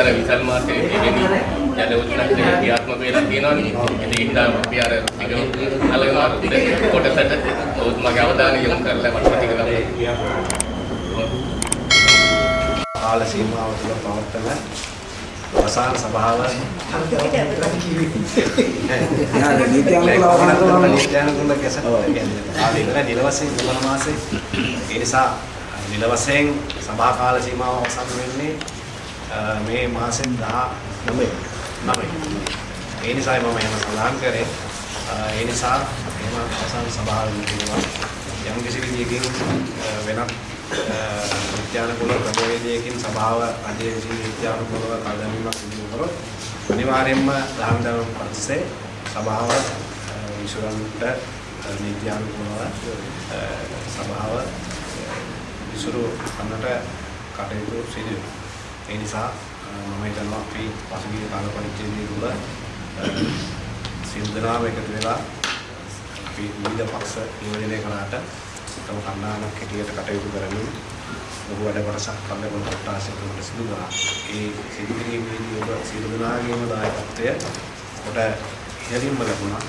අර විසල් මාසේ එදෙනි ජල උත්සන්න ක්‍රියාත්මක වෙලා තියෙනවානේ. ඒ හින්දා අපි අර අලගම කොටසට ඔවුත් මගේ අවධානය යොමු කරලා මට ප්‍රතික්‍රියා කාල සීමාව තුළ පවත්වන අවසාන සභාව. නීත්‍යානුකූල ගැසට කියන්නේ කාලේ ඉවර නිල වශයෙන් දෙවන මාසේ ඒ නිසා නිල වශයෙන් සභා කාල සීමාව අවසන් වෙන්නේ මේ මාසෙන් 19 9 ඒ නිසායි මම එහෙම සඳහන් කරේ. ඒ නිසා එහෙම අවසන් සභාවෙන් කියනවා යම් කිසි විදියකින් වෙනත් නිත්‍යානුකූල ක්‍රමවේදයකින් සභාව අධ්‍යය විසින් නිත්‍යානුකූලව කල්දැමීමක් සිදු කරොත් අනිවාර්යයෙන්ම දහම් දරුවන් පස්සේ සභාව විසුරන්ට නිත්‍යානුකූලව සභාව විසුරු කරන්නට කටයුතු සිදු වෙනවා. ඒ නිසා මම හිතනවා අපි පසුගිය කාල පරිච්ඡේදයේ තුල සියලු දෙනාම එකතු වෙලා අපි විවිධ පක්ෂ නියෝජනය කළාට තම කණ්ඩායමක් හැටියට කටයුතු කරමින් ලොකු වැඩ කොටසක් පල්ලෙපොළ කොට්ටාසයකට සිදු කරා. ඒ සිදු කිරීමේදී ඔබ සියලු දෙනාගේම දායකත්වය කොට ඉහළින්ම ලැබුණා.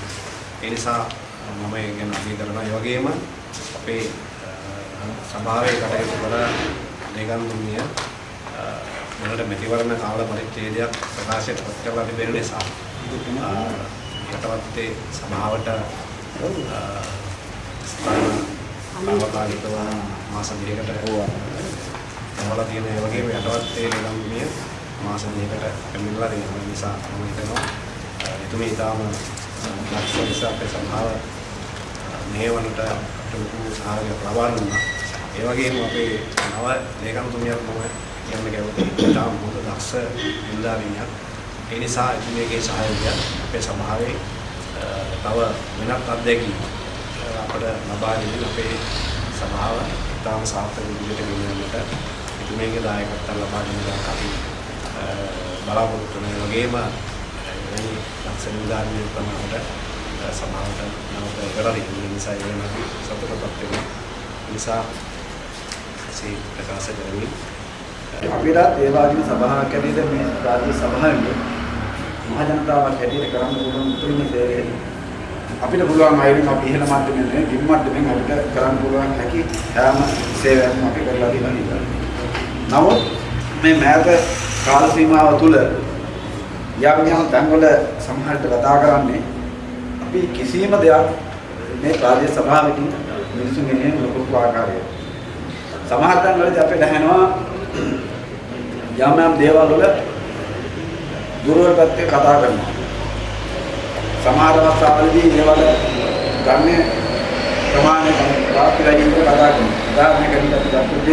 ඒ නිසා මම ඒ ගැන අගය කරනවා. ඒ වගේම අපේ සභාවේ කටයුතු කර නිගන්තුමිය මොනට මෙතිවරණ කාල පරිච්ඡේදයක් ප්‍රකාශයට පත් කරලා තිබෙන නිසා යටවත්තේ සභාවට තාවකාලිකව මාස දෙකකට යවලා තියෙන ඒ වගේම යටවත්තේ නිලම්බිය මාස දෙකකට පැමිණලා තියෙන නිසා මම හිතනවා එතුමේ ඊටාම ලක්ෂ නිසා අපේ සභාව මේවනට ලොකු සහායයක් ලබා දුන්නා. ඒ වගේම අපේ නව ලේකම්තුමියක් මම කියන්න කැමතියි. ඊටාම මොකද දක්ෂ නිලධාරියක්. ඒ නිසා එතුමියගේ සහායය අපේ සභාවේ තව වෙනත් අත්දැකීම් අපට ලබා දෙමින් අපේ සභාව ඉතාම සාර්ථක විදිහට ගෙනියන්නට එතුමියගේ දායකත්වය ලබා දෙන එක අපි බලාපොරොත්තු වෙන වගේම එවැනි දක්ෂ නිලධාරියෙක් ප්‍රමාණයට සභාවට නැවත කරලා දෙන්න නිසා ඒ වෙන අපි සතුටුපත් වෙනවා. නිසා එසේ ප්‍රකාශ කරමින් අපිට ඒ වගේම සභාවක් ඇතුළත මේ රාජ්‍ය සභාවේ මහ ජනතාවක් හැටියට කරන්න පුළුවන් උතුම්ම සේවය අපිට පුළුවන් අයිරින් අපි ඉහළ මට්ටමින් නෙවෙයි බිම් මට්ටමින් අපිට කරන්න පුළුවන් හැකි හැම සේවයක්ම අපි කරලා තියෙනවා. නමුත් මේ මෑත කාල සීමාව තුළ යම් යම් තැන්වල සමහරට කතා කරන්නේ අපි කිසියම් දෙයක් මේ ප්‍රාදේශ සභාවකින් මිනිසුන් ගෙනෙන ලොකු ආකාරයක සමහර තැන්වලදී අපිට ඇහෙනවා යම් යම් දේවල් වල දුර්වල පැත්තේ කතා කරනවා. සමහර අවස්ථාවලදී ඒවල ගන්නේ ප්‍රමාණය වාක්‍යයෙන් කතා කරනවා. උදාහරණයකට අපි ගත්තොත්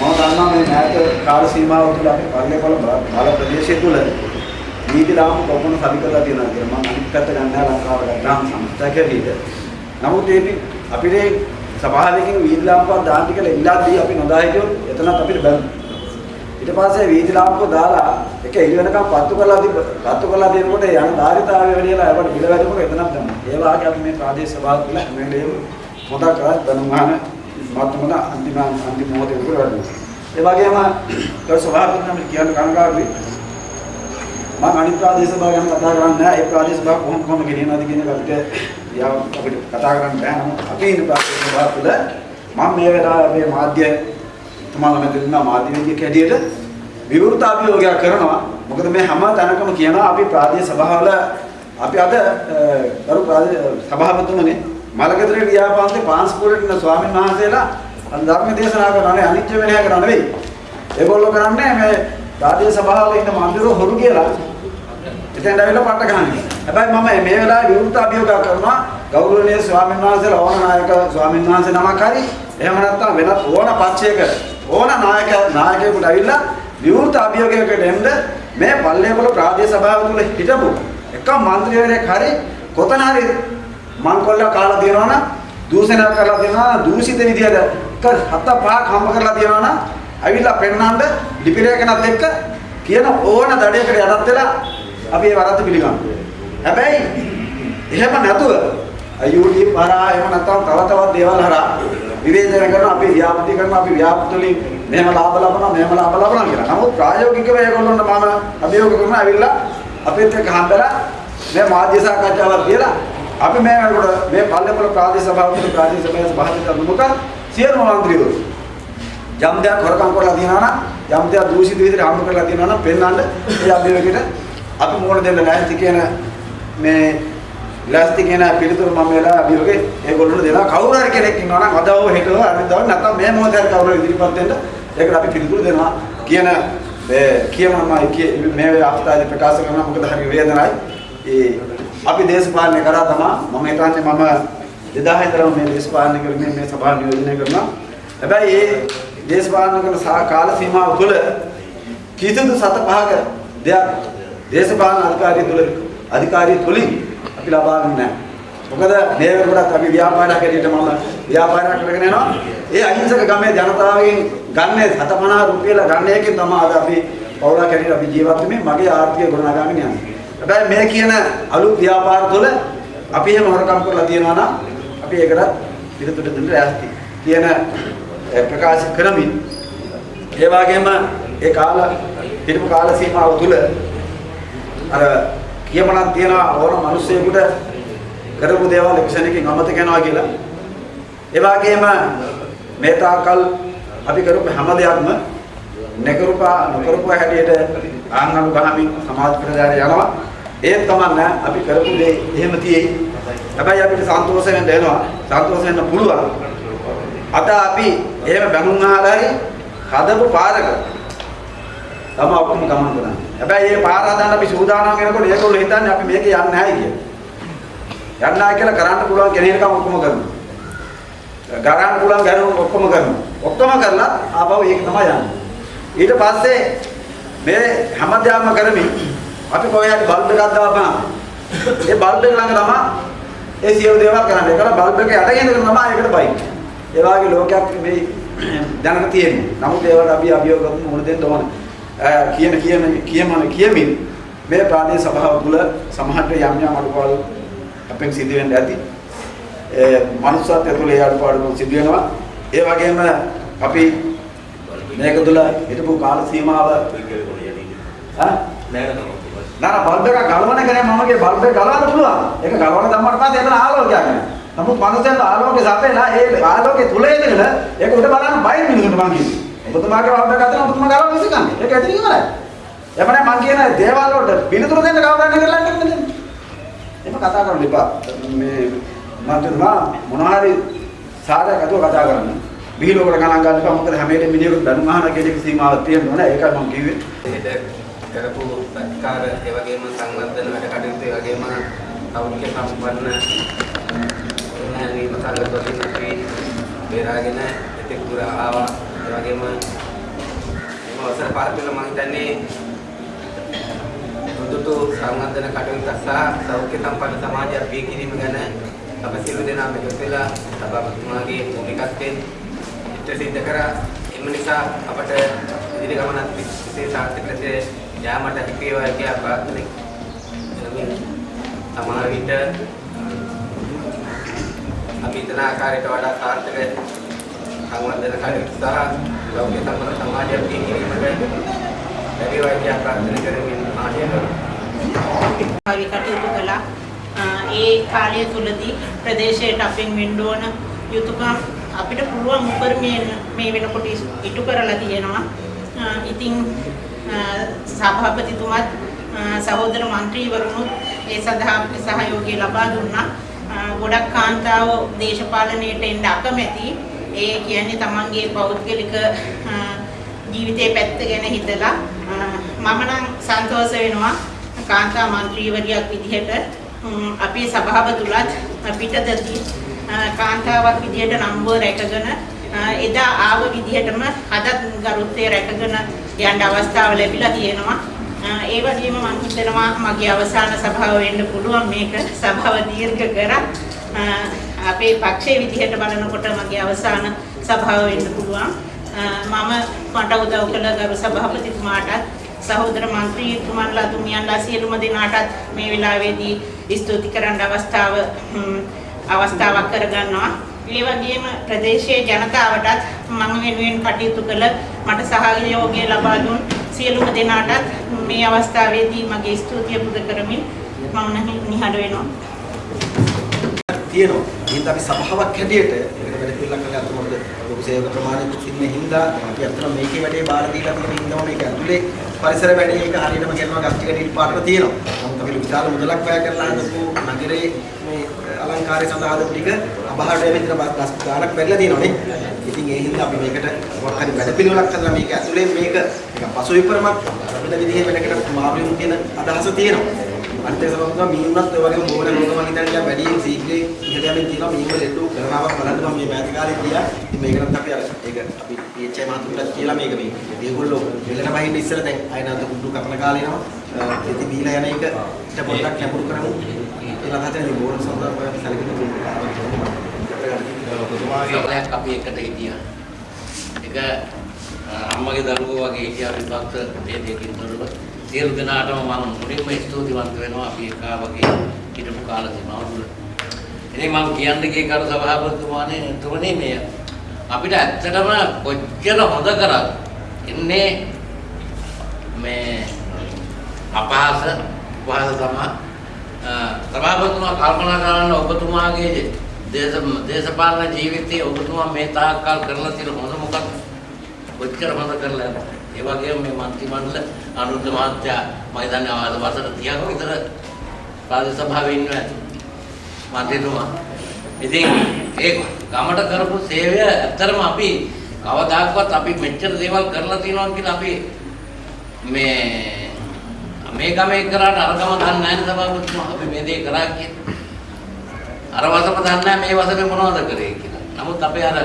මම දන්නවා මේ නැත කාල සීමාව තුළ අපි පල්ලේපොළ බාල ප්‍රදේශය තුළ නීති රාම කොපමණ සබි කරලා තියෙනවා කියලා මම අනිත් පැත්ත ගන්නවා ලංකාව ගත්තාම සම්ස්ථායක විදිහට. නමුත් ඒ අපිට සභාවකින් වීදි ලාම්පුවක් දාන්න කියලා ඉල්ලද්දී අපි නොදා හිටියොත් එතනත් අපිට බැලුවා. ඊට පස්සේ වීදි ලාම්පුව දාලා එක එළි වෙනකම් පත්තු කරලා තිබ්බ පත්තු කරලා දෙනකොට යන ධාරිතාවය වැඩිලා ඒකට බිල වැදුනකොට එතනක් දැම්මා. ඒ වාගේ අපි මේ ප්‍රාදේශ සභාව තුළ හැම වෙලේම මොදා කරා ධනමාන මත්මන අන්තිම අන්තිම මොහොතේ උඩ වැඩුවා. ඒ වගේම කර සභාපති නම් කියන්න කනගාටුයි. මම අනිත් ප්‍රාදේශ සභාව ගැන කතා කරන්නේ නැහැ. ඒ ප්‍රාදේශ සභාව කොහොම කොහොම ගෙනියනවද කියන එක අපිට යාව අපිට කතා කරන්න බෑ. නමුත් අපි ඉන්න ප්‍රාදේශ සභාව තුළ මම මේ වෙලාවේ අපේ මාධ්‍ය තුමාලා මැද ඉන්න මාධ්‍ය වේදිකේ හැටියට විවෘත අභියෝගයක් කරනවා. මොකද මේ හැම තැනකම කියනවා අපි ප්‍රාදේශ සභාවල අපි අද ගරු ප්‍රාදේශ සභාපතිතුමනි මලකතරේ ව්‍යාපාරයේ පාන්ස්පෝර්ට් ඉන්න ස්වාමීන් වහන්සේලා ධර්ම දේශනා කරනනේ අනිත්‍ය වෙනය කරන නෙවෙයි. ඒගොල්ලෝ කරන්නේ මේ ප්‍රාදේශ සභාවල ඉන්න මන්දිරෝ හොරු කියලා එතෙන් ඇවිල්ලා පට්ට ගහන්නේ. හැබැයි මම මේ වෙලාවේ විවෘත අභියෝගයක් කරනවා ගෞරවනීය ස්වාමීන් වහන්සේලා ඕන නායක ස්වාමීන් වහන්සේ නමක් හරි එහෙම නැත්නම් වෙනත් ඕන පක්ෂයක ඕන නායක නායකයෙකුට ඇවිල්ලා විවෘත අභියෝගයකට එන්න මේ පල්ලේපොළ ප්‍රාදේශ සභාව තුල හිටපු එක മന്ത്രിවරයෙක් හරි කොතන හරි මංකොල්ල කාලා දෙනවා නම් දූෂණය කරලා දෙනවා දූෂිත විදියට හත පහක් හම්බ කරලා දෙනවා නම් ඇවිල්ලා පෙන්නන්න ලිපිරේකනත් එක්ක කියන ඕන දඩේකට යටත් වෙලා අපි ඒ වරද්ද පිළිගන්නවා. හැබැයි එහෙම නැතුව YouTube හරහා එහෙම නැත්නම් තව තවත් දේවල් හරහා විවේචනය කරන අපි ව්‍යාපෘති කරන අපි ව්‍යාපෘති වලින් මෙහෙම ලාභ ලබනවා මෙහෙම ලාභ ලබනවා කියලා. නමුත් ප්‍රායෝගිකව ඒගොල්ලන්ට මම අභියෝග කරන ඇවිල්ලා අපිත් එක්ක හම්බෙලා මේ මාධ්‍ය සාකච්ඡාවක් කියලා අපි මේකට මේ පල්ලේපොළ ප්‍රාදේශ සභාවට ප්‍රාදේශ සභාවේ සභාපති මුක සියලුම මන්ත්‍රීවරු යම් දෙයක් හොරකම් කරලා තියෙනවා නම් යම් දෙයක් දූෂිත විදිහට හම්බ කරලා තියෙනවා නම් පෙන්වන්න ඒ අභියෝගයට අපි මොකද දෙන්න ලෑස්ති කියන මේ ලෑස්ති කියන පිළිතුරු මම වෙලා අභියෝගේ ඒගොල්ලන්ට දෙනවා. කවුරු හරි කෙනෙක් ඉන්නවා නම් අදව හෙටව අනිද්දාව නැත්නම් මේ මොහොතේ හරි කවුරු ඉදිරිපත් වෙන්න ඒකට අපි පිළිතුරු දෙනවා කියන මේ කියමම මේ අවස්ථාවේ ප්‍රකාශ කරනවා. මොකද හරි වේදනයි. ඒ අපි දේශපාලනය කරා තමයි මම හිතන්නේ මම 2000 ඉඳලා මේ දේශපාලනය කරන්නේ මේ සභාව නියෝජනය කරනවා. හැබැයි ඒ දේශපාලන කරන සා- කාල සීමාව තුළ කිසිදු සත පහක දෙයක් දේශපාලන අධිකාරිය තුළ අධිකාරිය තුලින් අපි ලබාගෙන නැහැ. මොකද මේ වෙනකොටත් අපි ව්‍යාපාරයක් හැටියට මම ව්‍යාපාරයක් කරගෙන යනවා. ඒ අහිංසක ගමේ ජනතාවගෙන් ගන්නේ 750 රුපියල ගන්න එකෙන් තමයි අද අපි පවුලක් හැටියට අපි ජීවත් වෙන්නේ මගේ ආර්ථිකය ගොඩනගාගෙන යන්නේ. හැබැයි මේ කියන අලුත් ව්‍යාපාර තුළ අපි එහෙම හොරකම් කරලා තියෙනවා නම් අපි ඒකට පිළිතුරු දෙන්න ලෑස්ති. කියන ඒ ප්‍රකාශ කරමින් ඒ වගේම ඒ කාල හිටපු කාල සීමාව තුළ අර කියමනක් තියන ඕන මිනිස්සෙකුට කරපු දේවල් එක්ෂණයකින් අමතක වෙනවා කියලා. ඒ වගේම මේ තාකල් අපි කරපු හැම දෙයක්ම නකරුපා නොකරුපා හැටියට ආංගනු ගහමින් සමාජ ප්‍රචාරය යනවා. ඒත් කමන්න අපි කරපු දේ එහෙම තියෙයි. හැබැයි අපිට සන්තෝෂ වෙන්න එනවා. සන්තෝෂ වෙන්න පුළුවන්. අද අපි එහෙම බැනුම් අහලා හරි හදපු පාරක තම ඔක්කොම ගමන් කරන්නේ. හැබැයි මේ පාර හදන්න අපි සූදානම් වෙනකොට ඒගොල්ලෝ හිතන්නේ අපි මේක යන්නේ නැහැ කියලා. යන්නේ නැහැ කියලා කරන්න පුළුවන් කෙනෙක්කම ඔක්කොම කරනවා. ගරන්න පුළුවන් ගරුම් ඔක්කොම කරනවා. ඔක්කොම කරලා ආපහු ඒක තමයි යන්නේ. ඊට පස්සේ මේ හැමදාම කරමින් අපි කොහේ හරි බල්බ් එකක් දාපහම ඒ බල්බ් එක ළඟ තමයි ඒ සියලු දේවල් කරන්නේ. ඒකල බල්බ් එක යටගෙන තමයි ඒකට බයි. ඒ වගේ ලෝකයක් මේ දැනට තියෙනවා. නමුත් ඒවට අපි අභියෝග කරමු මොන දෙන්න ඕන. කියන කියන කියමන කියමින් මේ ප්‍රාදේශ සභාව තුළ සමහරට යම් යම් අඩුපාඩු අපෙන් සිදු වෙන්න ඇති. ඒ මනුස්සත්වය තුළ ඒ අඩුපාඩු සිදු වෙනවා. ඒ වගේම අපි මේක තුළ හිටපු කාල සීමාව ඈ නෑ බල්බ් එක ගලවන කෙනෙක් මමගේ බල්බ් එක ගලවන්න පුළුවන්. ඒක ගලවන දැම්මට පස්සේ එතන ආලෝකයක් එනවා. නමුත් මනුස්සයන්ට ආලෝකේ සපේලා ඒ ආලෝකේ තුල ඉඳගෙන ඒක උඩ බලන්න බයි මිනිසුන්ට මං කියන්නේ. ඔබතුමාගේ බල්බ් එක අතන ඔබතුමා ගලවන්න විසිකන්නේ. ඒක ඇතුලින් ඉවරයි. එපමණයි මං කියන දේවල් වලට පිළිතුරු දෙන්න කවදාවත් කරලා නැහැ. එහෙම කතා කරන්න එපා. මේ මට තුමා මොනවා හරි සාරයක් අතුව කතා කරන්න. විහිළුවකට ගණන් ගන්න එපා. මොකද හැම වෙලේම මිනිහෙකුට බැනුම් අහන කෙනෙක් සීමාවක් තියෙන්න ඕනේ. ඒකයි මම කිව්වේ. එහෙට කරපු සත්කාර ඒ වගේම සංවර්ධන වැඩ කටයුතු ඒ වගේම සෞඛ්‍ය සම්පන්න නැණීම සංගතවලින් අපි බේරාගෙන එතෙක් දුර ආවා ඒ වගේම මේ අවසර පහත් වෙන මම හිතන්නේ දුදුතු සංවර්ධන කටයුතු සහ සෞඛ්‍ය සම්පන්න සමාජයක් බිහි කිරීම ගැන අප සියලු දෙනාම එකතු වෙලා සභාපතිතුමාගේ මූලිකත්වයෙන් ඉෂ්ට සිද්ධ කරා. එම නිසා අපට ඉදිරි ගමනත් විශේෂ සාර්ථක ලෙස යාමට හැකි වේවා කියලා ප්‍රාර්ථනා කරමින් සමහර විට අපි හිතන ආකාරයට වඩා සාර්ථක සංවත් දෙන කලින් සහ ලෞකික සම්බන්ධ සමාජයක් තියෙනීමට ලැබේවා කියලා ප්‍රාර්ථනා කරමින් ආශය කරනවා. කටයුතු කළා. ඒ කාලය තුලදී ප්‍රදේශයට අපෙන් වෙන්න ඕන යුතුයකම් අපිට පුළුවන් උපරිමයෙන් මේ වෙනකොට ඉටු කරලා තියෙනවා. ඉතින් සභාපතිතුමත් සහෝදර മന്ത്രിවරුනුත් ඒ සඳහා අපිට සහයෝගය ලබා දුන්නා. ගොඩක් කාන්තාවෝ දේශපාලනයට එන්න අකමැතියි. ඒ කියන්නේ තමන්ගේ පෞද්ගලික ජීවිතේ පැත්ත ගැන හිතලා මම නම් සන්තෝෂ වෙනවා කාන්තා മന്ത്രിවරියක් විදිහට. අපේ සභාව තුලත් පිටතදී කාන්තාවක් විදිහට නම්බුව රැකගෙන එදා ආව විදිහටම අදත් ගරුත්වය රැකගෙන යන්න අවස්ථාව ලැබිලා තියෙනවා. ඒ වගේම මම හිතනවා මගේ අවසාන සභාව වෙන්න පුළුවන් මේක. සභාව දීර්ඝ කරලා අපේ පක්ෂයේ විදිහට බලනකොට මගේ අවසාන සභාව වෙන්න පුළුවන්. අ, මම මට උදව් කළ ගරු සභාපතිතුමාටත් සහෝදර මන්ත්‍රීතුමන්ලා තුමියන්ලා සියලුම දෙනාටත් මේ වෙලාවේදී ස්තුති කරන්න අවස්ථාව හ්ම්, අවස්ථාවක් කරගන්නවා. ඒ වගේම ප්‍රදේශයේ ජනතාවටත් මම වෙනුවෙන් කටයුතු කළ මට සහයෝගය ලබා දුන් සියලුම දෙනාටත් මේ අවස්ථාවේදී මගේ ස්තුතිය පුද කරමින් මම නිහඬ වෙනවා. තියෙනවා. එහෙනම් අපි සභාවක් හැටියට ඒකට වැඩ පිළිලක් කරලා අතට මොකද ලොකු සේවක ප්‍රමාණයක් ඉන්න හින්දා අපි අතන මේකේ වැඩේ බාර දීලා තියෙන හින්දා මේක ඇතුලේ පරිසර වැඩේ ඒක හරියටම කරනවා ගස් ටික ඩීල් පාටට තියෙනවා. නමුත් අපි විශාල මුදලක් වැය කරලා හදපු නගරේ මේ අලංකාරය සඳහා හදපු ටික අබහාරට මෙතන ගස් ගානක් වැඩිලා තියෙනවානේ. ඉතින් ඒ හින්දා අපි මේකට මොකක් හරි වැඩ පිළිවෙලක් කරලා මේක ඇතුලේ මේක නිකන් පසු විපරමක් වෙන විදිහේ වැඩකට මාරුම් කියන අදහස තියෙනවා. අනිත් එක තමයි මීනුනත් ඔය වගේ මොන රෝග මං හිතන්නේ වැඩියෙන් ශීඝ්‍රයෙන් ඉහළ යමින් තියෙනවා මීනු ලෙඩු කරනාවක් බලන්න මම මේ මෑත කාලේ ගියා. ඉතින් මේකටත් අපි අර ඒක අපි PHI මහතුන්ටත් කියලා මේක මේ මේගොල්ලෝ වෙලට බහින්න ඉස්සර දැන් අයනන්ත කුඩු කපන කාලේ නම ඉතින් බීලා යන එක ඊට පොඩ්ඩක් ලැබුරු කරමු. කියලා හදන මේ බෝර් සම්බන්ධව අපි සැලකෙන්න ඔබතුමාගේ සමහරක් අපි එකට හිටියා. ඒක අම්මගේ දරුවෝ වගේ හිටියා විභක්ත දෙයකින් තොරව. සියලු දෙනාටම මම මුලින්ම ස්තුතිවන්ත වෙනවා අපි එකා වගේ හිටපු කාල සීමාව තුළ. ඉතින් මම කියන්න ගිය කරු සභාපතිතුමානේ තුමනේ මේ අපිට ඇත්තටම කොච්චර හොඳ කරත් ඉන්නේ මේ අපහාස උපහාස තමයි සභාපතිතුමා කල්පනා කරන්න ඔබතුමාගේ දේශ දේශපාලන ජීවිතයේ ඔබතුමා මේ තාක්කල් කරලා තියෙන හොඳ මොකක්ද? කොච්චර හොඳ කරලා යනවා. ඒ වගේම මේ මන්ත්‍රී මණ්ඩල අනුරුද්ධ මහත්තයා මම හිතන්නේ ආවද වසර 30ක විතර රාජ්‍ය සභාවේ ඉන්නවා ඇති. මන්ත්‍රීතුමා. ඉතින් ඒ ගමට කරපු සේවය ඇත්තරම අපි කවදාකවත් අපි මෙච්චර දේවල් කරලා තියෙනවා කියලා අපි මේ මේ ගමේ කරාට අර ගම දන්නේ නැහැ නේ සභාපතිතුමා අපි මේ දේ කරා කියලා. අර වසම දන්නේ නැහැ මේ වසමේ මොනවද කරේ කියලා. නමුත් අපේ අර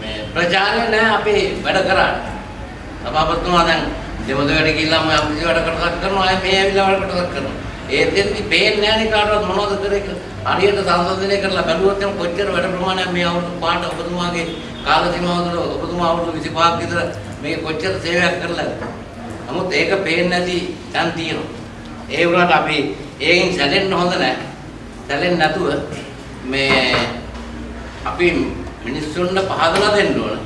මේ ප්‍රචාරය නැහැ අපි වැඩ කරන්නේ. සභාපතිතුමා දැන් දෙමළ වැඩ ගිහිල්ලා මම අපි වැඩ කරලා කරනවා අය මේ ඇවිල්ලා වැඩ කරලා කරනවා. ඒ දෙන්නේ පේන්නේ නැහැ නේ කාටවත් මොනවද කරේ කියලා. හරියට සංසන්දනය කරලා බැලුවොත් එම් කොච්චර වැඩ ප්‍රමාණයක් මේ අවුරුදු පාට ඔබතුමාගේ කාල සීමාව තුළ ඔබතුමා අවුරුදු 25ක් විතර මේ කොච්චර සේවයක් කරලා නමුත් ඒක පේන්නේ නැති තැන් තියෙනවා. ඒ වුණාට අපි ඒකින් සැලෙන්න හොඳ නැහැ. සැලෙන්නේ නැතුව මේ අපි මිනිස්සුන්ට පහදලා දෙන්න ඕන.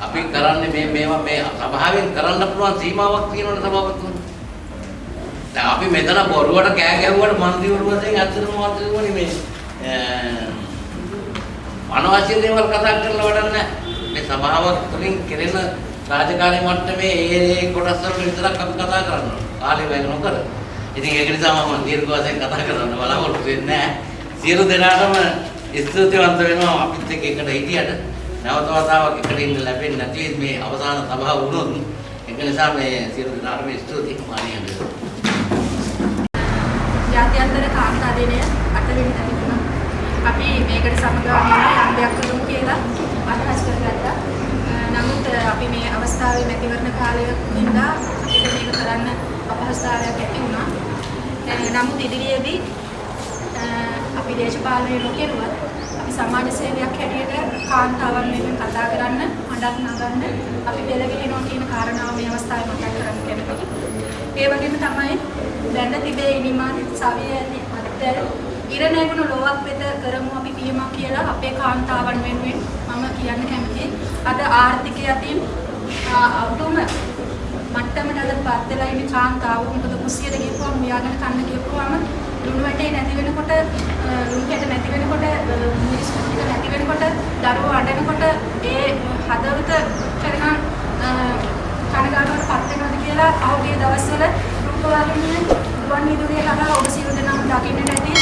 අපි කරන්නේ මේ මේවා මේ සභාවෙන් කරන්න පුළුවන් සීමාවක් තියෙනවනේ සභාපතිතුමනි. දැන් අපි මෙතන බොරුවට කෑ ගැහුවට මන්ත්‍රීවරු වශයෙන් ඇත්තටම මන්ත්‍රීවරුනි මේ අනවශ්‍ය දේවල් කතා කරලා වැඩක් නැහැ. මේ සභාවක් තුළින් කෙරෙන රාජකාරී මට්ටමේ ඒ ඒ කොටස් වල විතරක් අපි කතා කරනවා. කාලේ වැය නොකර. ඉතින් ඒක නිසා මම දීර්ඝ වශයෙන් කතා කරන්න බලාපොරොත්තු වෙන්නේ නැහැ. සියලු දෙනාටම ස්තුතිවන්ත වෙනවා අපිත් එක්ක එකට හිටියට. නැවත වතාවක් එකට ඉන්න ලැබෙන්නේ නැති මේ අවසාන සභාව වුණොත් ඒක නිසා මේ සියලු දෙනාටම ස්තුතියි මානියන්ද. ජාත්‍යන්තර කාන්තා දිනය 8 වෙනි තැනට අපි මේකට සමගාමීව යම් දෙයක් කරමු කියලා අදහස් කරගත්තා. අ, නමුත් අ, අපි මේ අවස්ථාවේ මැතිවරණ කාලයකින්ද අපිට මේක කරන්න අපහසුතාවයක් ඇති වුණා. අ, නමුත් ඉදිරියේදී අ, අපි දේශපාලනය නොකරුවත් අපි සමාජ සේවයක් හැටියට කාන්තාවන් වෙනුවෙන් කතා කරන්න, හඬක් නගන්න අපි පෙළගැහෙනවා කියන කාරණාව මේ අවස්ථාවේ මතක් කරන්න කැමතියි. ඒ වගේම තමයි දැන තිබේ ඉනිමන් සවිය ඇති අත්තර ඉර නැගුණු ලොවක් වෙත කරමු අපි පියමක් කියලා අපේ කාන්තාවන් වෙනුවෙන් මම කියන්න කැමතියි. අද ආර්ථිකය අතින් අවුරුම මට්ටමට අද පත් වෙලා ඉන්න කාන්තාව මොකද කුස්සියට ගිහපුවම මෙයාගෙන කන්න ගිහපුවම ලුණු වැටේ නැති වෙනකොට ලුණු කැට නැති වෙනකොට මිරිස් ටික නැති වෙනකොට දරුවෝ අඬනකොට ඒ හදවත කරන කනගාටුවට පත් වෙනවද කියලා අවගේ දවස්වල රූපවාහිනිය ගුවන් විදුලිය හරහා ඔබ සියලු දෙනාම දකින්නට ඇති.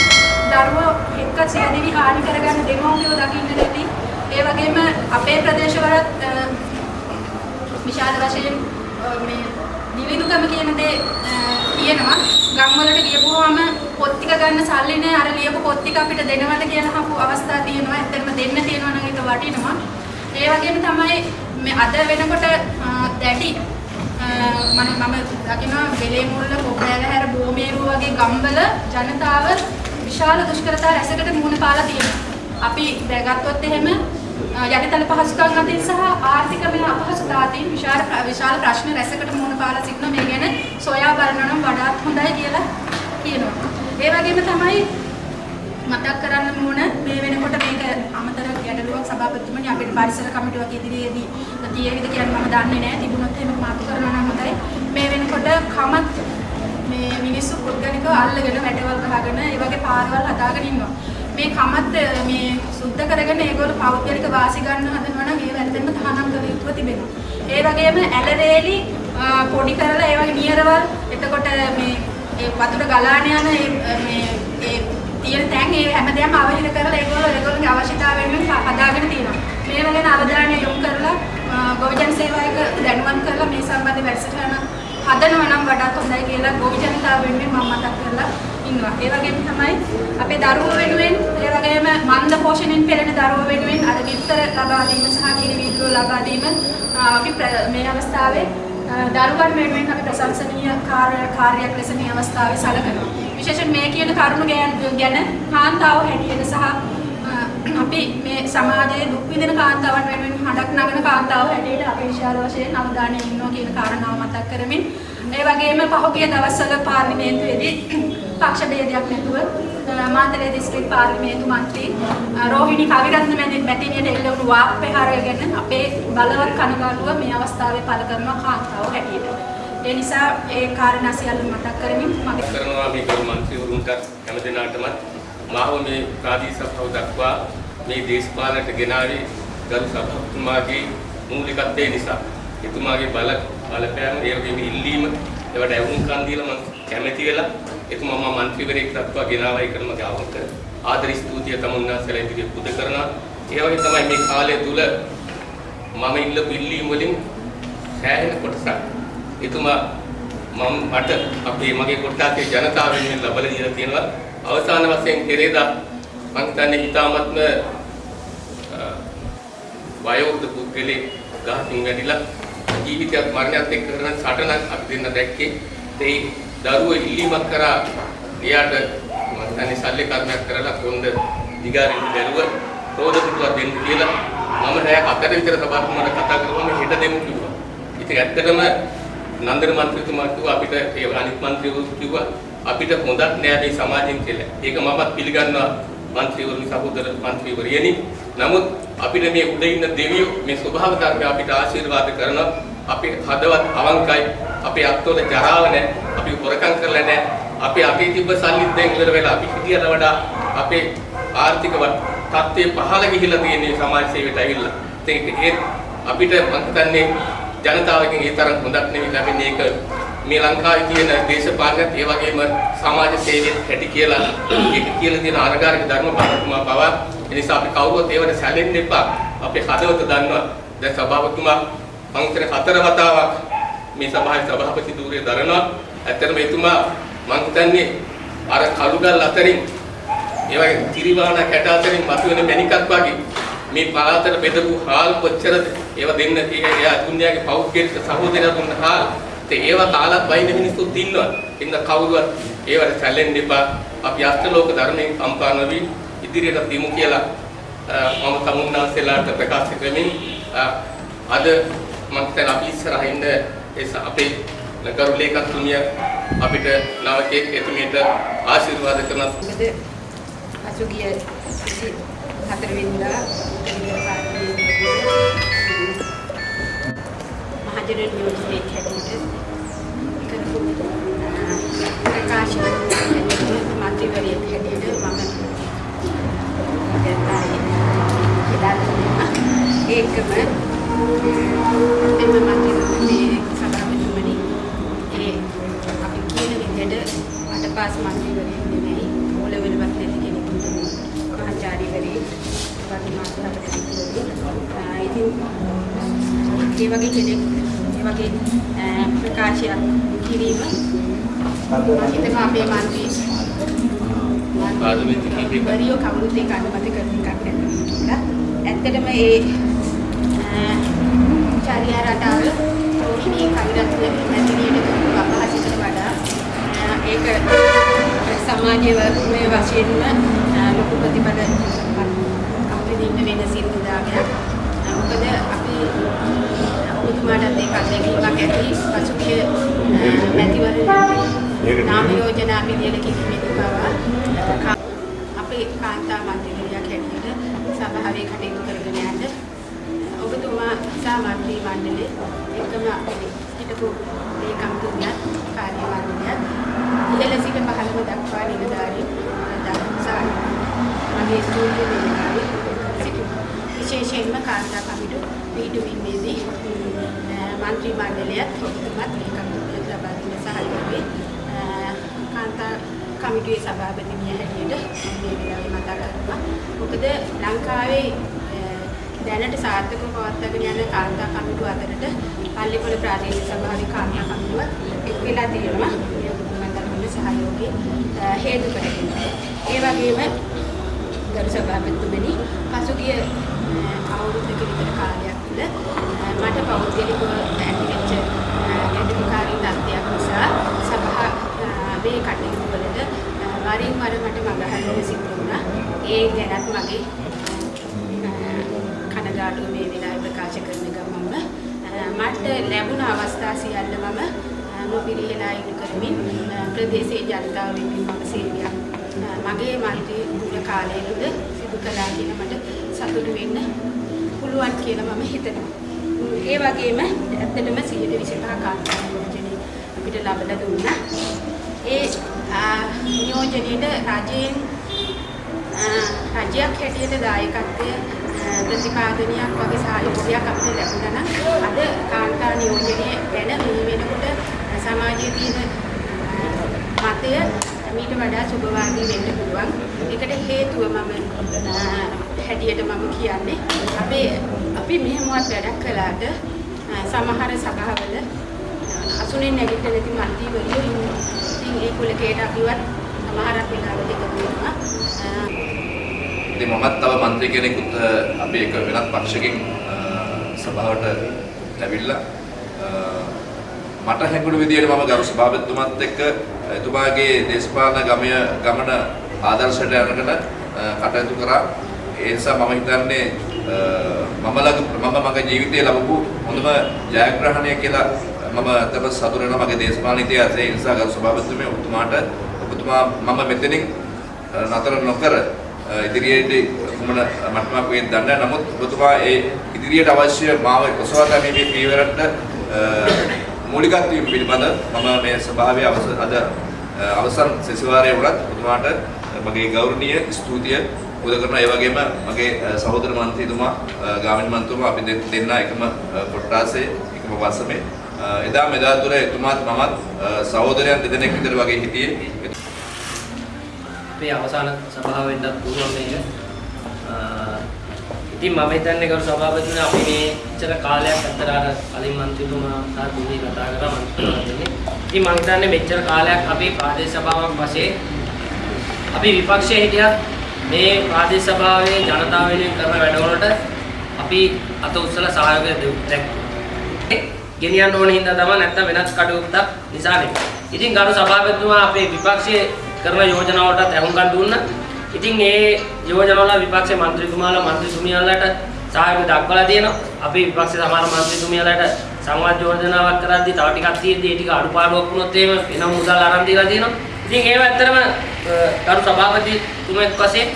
දරුවෝ එක්ක සියදිවි හානි කරගන්න දෙමව්පියෝ දකින්නට ඇති. ඒ වගේම අපේ ප්‍රදේශවලත් අ, විශාල වශයෙන් අ, මේ නිවිදුකම කියන දේ අ, තියෙනවා. ගම්වලට ගියපුවාම පොත් ටික ගන්න සල්ලි නෑ අර ලියපු පොත් ටික අපිට දෙනවද කියලා අහපු අවස්ථා තියෙනවා. ඇත්තටම දෙන්න තියෙනවා නම් ඒක වටිනවා. ඒ වගේම තමයි මේ අද වෙනකොට අ, දැඩි අ, මම මම දකිනවා වෙලේ මුල්ල කොබ්බෑවහැර බෝමේරුව වගේ ගම්වල ජනතාව විශාල දුෂ්කරතා රැසකට මුහුණ පාලා තියෙනවා. අපි දැගත්තොත් එහෙම අ, යටිතල පහසුකම් අතින් සහ ආර්ථිකමය අපහසුතා අතින් විශාල ප්‍ර- විශාල ප්‍රශ්න රැසකට මුහුණ පාලා සිටිනවා. මේ ගැන සොයා බලනවා නම් වඩාත් හොඳයි කියලා කියනවා. ඒ වගේම තමයි මතක් කරන්න ඕන මේ වෙනකොට මේක අමතර ගැටලුවක් සභාපතිතුමනි අපේ පරිසර කමිටුවක් ඉදිරියේදී තියෙවිද කියන්නේ මම දන්නේ නැහැ තිබුණොත් එහෙම මාතු කරනවා නම් හොඳයි මේ වෙනකොට කමත් මේ මිනිස්සු පුද්ගලිකව අල්ලගෙන වැටවල් ගහගෙන ඒ වගේ පාරවල් හදාගෙන ඉන්නවා මේ කමත් මේ සුද්ධ කරගෙන ඒගොල්ලෝ පෞද්ගලික වාසි ගන්න හදනවා නම් ඒ වැරදෙන්න තහනම් කළ යුතුව තිබෙනවා ඒ වගේම ඇලරේලි පොඩි කරලා ඒ වගේ නියරවල් එතකොට මේ ඒ වතුර ගලාන යන ඒ මේ ඒ තියෙන තැන් ඒ හැමදේම අවහිර කරලා ඒගොල්ලෝ ඒගොල්ලෝගේ අවශ්‍යතාවය වෙනුවෙන් හදාගෙන තියෙනවා. මේවා ගැන අවධානය යොමු කරලා ගොවිජන සේවායක දැනුවත් කරලා මේ සම්බන්ධ වැඩසටහන හදනවා නම් වඩාත් හොඳයි කියලා ගොවි ජනතාව වෙනුවෙන් මම මතක් කරලා ඉන්නවා. ඒ වගේම තමයි අපේ දරුවෝ වෙනුවෙන් ඒ වගේම මන්ද පෝෂණයෙන් පෙළෙන දරුවෝ වෙනුවෙන් අර විස්තර ලබා දීම සහ කිරි වීදුරු ලබා දීම අපි මේ අවස්ථාවේ දරුවන් වෙනුවෙන් අපි ප්‍රශංසනීය කාර්ය කාර්යයක් ලෙස මේ අවස්ථාවේ සැලකනවා. විශේෂයෙන් මේ කියන කරුණු ගැන කාන්තාව හැටියට සහ අපි මේ සමාජයේ දුක් විඳින කාන්තාවන් වෙනුවෙන් හඬක් නගන කාන්තාව හැටියට අපි විශාල වශයෙන් අවධානය යොමු කියන කාරණාව මතක් කරමින් ඒ වගේම පහුගිය දවස්වල පාර්ලිමේන්තුවේදී පක්ෂ ભેදයක් නැතුව මාතලේ දිස්ත්‍රික් පාර්ලිමේන්තු මන්ත්‍රී රෝහිණි කවිරත්න මැතිණියට එල්ල වුණු වාක් ප්‍රහාරය ගැන අපේ බලවත් කනගාටුව මේ අවස්ථාවේ පළ කරනවා කාන්තාව හැටියට. ඒ නිසා ඒ කාරණා සියල්ල මතක් කරමින් මගේ කරනවා මේ ගරු මන්ත්‍රීවරුන්ට හැම දිනාටම මාව මේ ප්‍රාදේශීය සභාව දක්වා මේ දේශපාලනට ගෙනාවේ ගරු සභාපතිතුමාගේ මූලිකත්වය නිසා එතුමාගේ බල බලපෑම ඒ වගේම ඉල්ලීම ඒවට ඇවුම්කන් දීලා මම කැමැති වෙලා එතුමා මම මන්ත්‍රීවරයෙක් දක්වා ගෙනාවයි කරන මගේ අවංක ආදර ස්තුතිය තම උන්වහන්සේලා ඉදිරියේ පුද කරනවා. ඒ වගේ තමයි මේ කාලය තුල මම ඉල්ලපු ඉල්ලීම් වලින් සෑහෙන කොටසක්. එතුමා මම මට අපේ මගේ කොට්ටාසේ ජනතාව වෙනුවෙන් ලබලා දීලා තියෙනවා. අවසාන වශයෙන් පෙරේදා මම හිතන්නේ හිතාමත්ම වයෝවෘද්ධ පුද්ගලෙක් ගහකින් වැඩිලා ජීවිතයක් මරණයත් එක්ක කරන සටනක් අපි දෙන්න දැක්කේ ඒ දරුවෝ ඉල්ලීමක් කරා එයාට මම හිතන්නේ සල්ලි කර්මයක් කරලා කොන්ද දිගාරින් බැලුව රෝද පිටුවක් දෙන්න කියලා මම රෑ හතර විතර සභාවකට කතා කරපුවම හෙට දෙමු කිව්වා. ඉතින් ඇත්තටම නන්දන මන්ත්‍රීතුමා කිව්වා අපිට ඒ අනිත් මන්ත්‍රීවරු කිව්වා අපිට හොඳක් නෑ මේ සමාජයෙන් කියලා. ඒක මමත් පිළිගන්නවා මන්ත්‍රීවරුනි සහෝදර මන්ත්‍රීවරියනි. නමුත් අපිට මේ උඩ ඉන්න දෙවියෝ මේ ස්වභාව ධර්ම අපිට ආශිර්වාද කරනවා. අපේ හදවත් අවංකයි. අපේ අත්වල ජරාව නෑ. අපි හොරකම් කරලා නෑ. අපි අපේ තිබ්බ සල්ලිත් දැන් ඉවර වෙලා අපි හිටියට වඩා අපේ ආර්ථික තත්ත්වය පහළ ගිහිලා තියෙන සමාජ සේවයට ඇවිල්ලා. ඒක ඒ අපිට මම හිතන්නේ ජනතාවගෙන් ඒ තරම් හොඳක් නෙවෙයි ලැබෙන්නේ ඒක මේ ලංකාවේ තියෙන දේශපාලනත් ඒ වගේම සමාජ සේවයේ හැටි කියලා ඒක කියලා තියෙන අනගාരിക ධර්ම බාරතුමා පවා ඒ නිසා අපි කවුරුත් ඒවට සැලෙන්න එපා අපේ හදවත දන්නවා දැන් සභාපතිතුමා මම හිතන හතර වතාවක් මේ සභාවේ සභාපති ධූරය දරනවා. ඇත්තටම එතුමා මම හිතන්නේ අර කළුගල් අතරින් ඒ වගේ තිරිවාණ කැට අතරින් මතුවෙන මණිකක් වගේ මේ පළාතට බෙදපු හාල් කොච්චරද? ඒව දෙන්න එයා දුන්යාගේ පෞද්ගලික සහෝදරයා දුන්න හාල්. ඉතින් ඒව කාලත් වයින් මිනිස්සුත් ඉන්නවා. ඉන්න කවුරුවත් ඒවට සැලෙන්න එපා. අපි අෂ්ටලෝක ධර්මයෙන් කම්පා නොවි ඉදිරියට දිමු කියලා මම තමුන්නාසෙලාට ප්‍රකාශ කරමින් අද මම හිතන අපි ඉස්සරහින් ඒ අපේ ගරු ලේකම්තුමිය අපිට නවකෙක් එතුමියට ආශිර්වාද කරන පසුගිය හතර වෙනිදා මහජන නියෝජනයේ හැටියට කරපු ප්‍රකාශන මන්ත්‍රීවරියක් හැටියට මම ඒකම එම මන්ත්‍රීවරේ සභාපතිතුමනි ඒ අපි කියන විදිහට අටපාස් මන්ත්‍රීවරයෙක් නෙමෙයි ඕලෙවලවත් නැති කෙනෙකුට මහාචාර්යවරයෙක් වගේ මාතෘකාවකට ඉතින් ඒ වගේ කෙනෙක් ඒ වගේ ප්‍රකාශයක් කිරීම මම හිතනවා අපේ මන්ත්‍රී පාර්ලිමේන්තු කීපයක වරියෝ කවුරුත් ඒක අනුමත කරන එකක් නැති කියලා. ඇත්තටම ඒ චාරියා රටාව රෝහිණී කවිරත්න මැතිණියට කරපු අපහාසයට වඩා ඒක සමාජයේ වශයෙන්ම ලොකු ප්‍රතිඵල අපිට ඉන්න වෙන සිද්ධාගයක්. මොකද අපි ඔබතුමාටත් ඒක අත්දැකීමක් ඇති පසුගිය මැතිවරණ නාම යෝජනා පිළියෙල කිරීමේදී පවා අපේ කාන්තා මන්ත්‍රීවරයක් හැටියට සභාවේ කටයුතු කරගෙන යන්න ඔබතුමා සහ මන්ත්‍රී මණ්ඩලයේ එකම අපේ හිටපු ලේකම්තුමියත් කාර්ය මණ්ඩලයත් ඉහළ සිට පහළම දක්වා නිලධාරීන් දක්සා මගේ ස්තුතිය දෙන්නාවි සිටිනවා. විශේෂයෙන්ම කාන්තා කමිටු පිටුවීමේදී මන්ත්‍රී මණ්ඩලයත් ඔබතුමත් ලේකම්තුමියත් ලබා දෙන සහයෝගය කාන්තා කමිටුවේ සභාපතිනිය හැටියට මේ වෙලාවේ මතක් කරනවා. මොකද ලංකාවේ දැනට සාර්ථකව පවත්වාගෙන යන කාන්තා කමිටු අතරට පල්ලිපොළ ප්‍රාදේශීය සභාවේ කාන්තා කමිටුව එක් වෙලා තියෙනවා. මේ ඔබතුමා දක්වන සහයෝගය හේතු කරගෙන. ඒ වගේම ගරු සභාපතිතුමනි පසුගිය අවුරුද්දක විතර කාලයක් තුළ මට පෞද්ගලිකව ඇතිවෙච්ච ගැටලුකාරී තත්ත්වයක් නිසා සභාවේ කටයුතු වලට වරින් වර මට මඟහරින්න සිදු වුණා. ඒ ගැනත් මගේ කනගාටුව මේ වෙලාවේ ප්‍රකාශ කරන ගමන්ම මට ලැබුණ අවස්ථා සියල්ල මම නොපිරිහෙලා ඉටු කරමින් ප්‍රදේශයේ ජනතාව වෙනුවෙන් මම සේවයක් මගේ මන්ත්‍රී දුර කාලයේද සිදු කළා කියන මට සතුටු වෙන්න පුළුවන් කියලා මම හිතනවා. ඒ වගේම ඇත්තටම 125 කාන්තා නියෝජනය අපිට ලබලා දුන්නා. ඒ නියෝජනයේට රජයෙන් රජයක් හැටියට දායකත්වය ප්‍රතිපාදනයක් වගේ සහයෝගයක් අපිට ලැබුණා නම් අද කාන්තා නියෝජනය ගැන මේ වෙනකොට සමාජයේ තියෙන මතය මීට වඩා සුබවාදී වෙන්න පුළුවන්. ඒකට හේතුව මම හැටියට මම කියන්නේ අපේ අපි මෙහෙමවත් වැඩක් කළාට සමහර සභාවල අසුනේ නැගිටින්න නැති මන්ත්‍රීවරු ඉන්නවා. ඉතින් ඒ කුලකේට අපිවත් සමහරක් වෙලාවට එකතු වෙනවා. ඉතින් මමත් තව മന്ത്രി කෙනෙකුත් අපි එක වෙනත් පක්ෂකින් සභාවට ඇවිල්ලා මට හැඟුණු විදිහට මම ගරු සභාපතිතුමත් එක්ක එතුමාගේ දේශපාලන ගමය ගමන ආදර්ශයට අරගෙන කටයුතු කරා. ඒ නිසා මම හිතන්නේ මම ළඟ මම මගේ ජීවිතයේ ලැබපු හොඳම ජයග්‍රහණය කියලා මම අතම සතුටු වෙනවා මගේ දේශපාලන ඉතිහාසයේ. ඒ නිසා ගරු සභාපතිතුමේ ඔබතුමාට ඔබතුමා මම මෙතනින් නතර නොකර ඉදිරියේදී කුමන මට්ටමක් වේද දන්නේ නමුත් ඔබතුමා ඒ ඉදිරියට අවශ්‍ය මාව ඔසවා ගැනීමේ පියවරට මූලිකත්වයෙන් පිළිබඳ මම මේ සභාවේ අද අවසන් සෙසවාරයේ වුණත් ඔබතුමාට මගේ ගෞරවනීය ස්තුතිය පුද කරනවා. ඒ වගේම මගේ සහෝදර මන්ත්‍රීතුමා ගාමිණී මන්ත්‍රීතුමා අපි දෙන්න එකම කොට්ටාසේ එකම වසමේ. එදා මෙදා තුර එතුමාත් මමත් සහෝදරයන් දෙදෙනෙක් විතර වගේ හිටියේ. අපේ අවසාන සභාව වෙන්නත් පුළුවන් මේක. ඉතින් මම හිතන්නේ කරු සභාපතිතුමා අපි මේ ඉතර කාලයක් අතර අර කලින් මන්ත්‍රීතුමා සහ දුනි කතා කරා මන්ත්‍රීතුමා දෙන්නේ. ඉතින් මම හිතන්නේ මෙච්චර කාලයක් අපි ප්‍රාදේශ සභාවක් වශයෙන් අපි විපක්ෂයේ හිටියත් මේ ප්‍රාදේශ සභාවේ ජනතාව වෙනුවෙන් කරන වැඩවලට අපි අත උස්සලා සහයෝගය දැක්කේ. ගෙනියන්න ඕන හින්දා තමයි නැත්තම් වෙනස් කටයුත්තක් නිසා නෙවෙයි. ඉතින් ගරු සභාපතිතුමා අපේ විපක්ෂයේ කරන යෝජනාවලටත් ඇහුම්කන් දුන්නා. ඉතින් ඒ යෝජනාවල විපක්ෂ මන්ත්‍රීතුමාලා මන්ත්‍රීතුමියලාට සහයෝගය දක්වලා තියෙනවා. අපි විපක්ෂ සමහර මන්ත්‍රීතුමියලාට සංවාද යෝජනාවක් කරද්දී තව ටිකක් තියෙද්දී ඒ ටික අඩුපාඩුවක් වුණොත් එහෙම වෙන මුදල් අරන් දීලා තියෙනවා. ඉතින් ඒව ඇත්තටම ගරු සභාපතිතුමෙක් වශයෙන්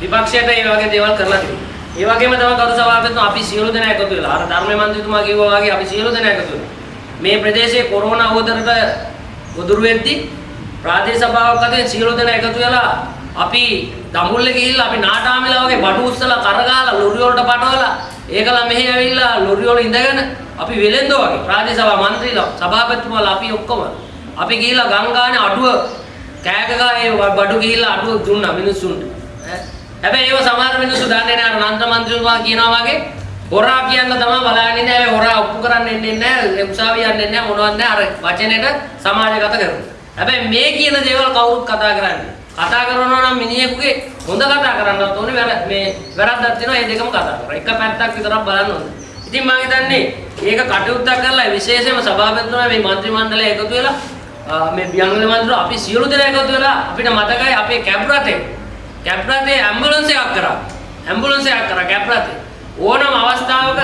විපක්ෂයට ඒ වගේ දේවල් කරලා තියෙනවා. ඒ වගේම තමයි ගරු සභාපතිතුමා අපි සියලු දෙනා එකතු වෙලා අර ධර්ම මන්ත්‍රීතුමා කිව්වා වගේ අපි සියලු දෙනා එකතු වෙලා මේ ප්‍රදේශයේ කොරෝනා අවතරට ගොදුරු වෙද්දී ප්‍රාදේශ සභාවක් අතරින් සියලු දෙනා එකතු වෙලා අපි දඹුල්ල ගිහිල්ලා අපි නාටාමිලා වගේ බඩු උස්සලා කරගාලා ලොරි වලට පටවලා ඒකලා මෙහෙ ඇවිල්ලා ලොරි වල ඉඳගෙන අපි වෙලෙන්දෝ වගේ ප්‍රාදේශ සභා මන්ත්‍රීලා සභාපතිතුමාලා අපි ඔක්කොම අපි ගිහිල්ලා ගංගානේ අඩුව කෑගගා ඒ බඩු ගිහිල්ලා අඩුව දුන්නා මිනිස්සුන්ට. හැබැයි ඒව සමහර මිනිස්සු දන්නේ නැහැ අර නන්ද මන්ත්‍රීතුමා කියනවා වගේ හොරා කියන්න තමයි බලන්නේ නැහැ හොරා ඔප්පු කරන්න එන්නේ නැහැ උසාවිය යන්නේ නැහැ මොනවත් නැහැ. අර වචනෙට සමාජගත කරනවා හැබැයි මේ කියන දේවල් කවුරුත් කතා කරන්නේ. කතා කරනවා නම් මිනිහෙකුගේ හොඳ කතා කරන්නත් ඕනේ වැර මේ වැරද්දක් තියෙනවා ඒ දෙකම කතා කරලා. එක පැත්තක් විතරක් බලන්න ඕනේ. ඉතින් මම හිතන්නේ ඒක කටයුත්තක් කරලා විශේෂයෙන්ම සභාපතිතුමා මේ മന്ത്രി මණ්ඩලය එකතු වෙලා මේ බියංගල මන්ත්‍රී අපි සියලු දෙනා එකතු වෙලා අපිට මතකයි අපේ කැබ් රටේ කැබ් රටේ ඇම්බුලන්ස් එකක් කරා. ඇම්බුලන්ස් එකක් කරා කැබ් රටේ. ඕනම අවස්ථාවක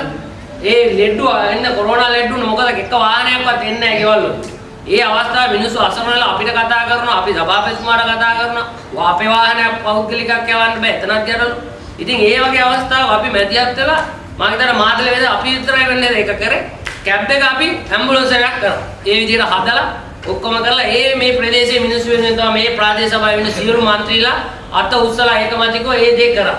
ඒ ලෙඩ්ඩු එන්න කොරෝනා ලෙඩ්ඩු මොකද එක වාහනයක්වත් එන්නේ නැහැ ගෙවල් වල. ඒ අවස්ථාවේ මිනිස්සු අසරණලා අපිට කතා කරනවා අපි සභාපතිතුමාට කතා කරනවා අපේ වාහනයක් පෞද්ගලිකක් යවන්න බෑ එතනක් ගැටලු. ඉතින් ඒ වගේ අවස්ථාව අපි මැදිහත් වෙලා මම හිතන මාතල වේද අපි විතරයි වෙන්නේ ඒක කරේ. කැබ් එක අපි ඇම්බුලන්ස් එකක් කරනවා. ඒ විදිහට හදලා ඔක්කොම කරලා ඒ මේ ප්‍රදේශයේ මිනිස්සු වෙනුවෙන් තමයි මේ ප්‍රාදේශ සභාවේ වෙන සියලු මන්ත්‍රීලා අත උස්සලා ඒකමතිකව ඒ දේ කරා.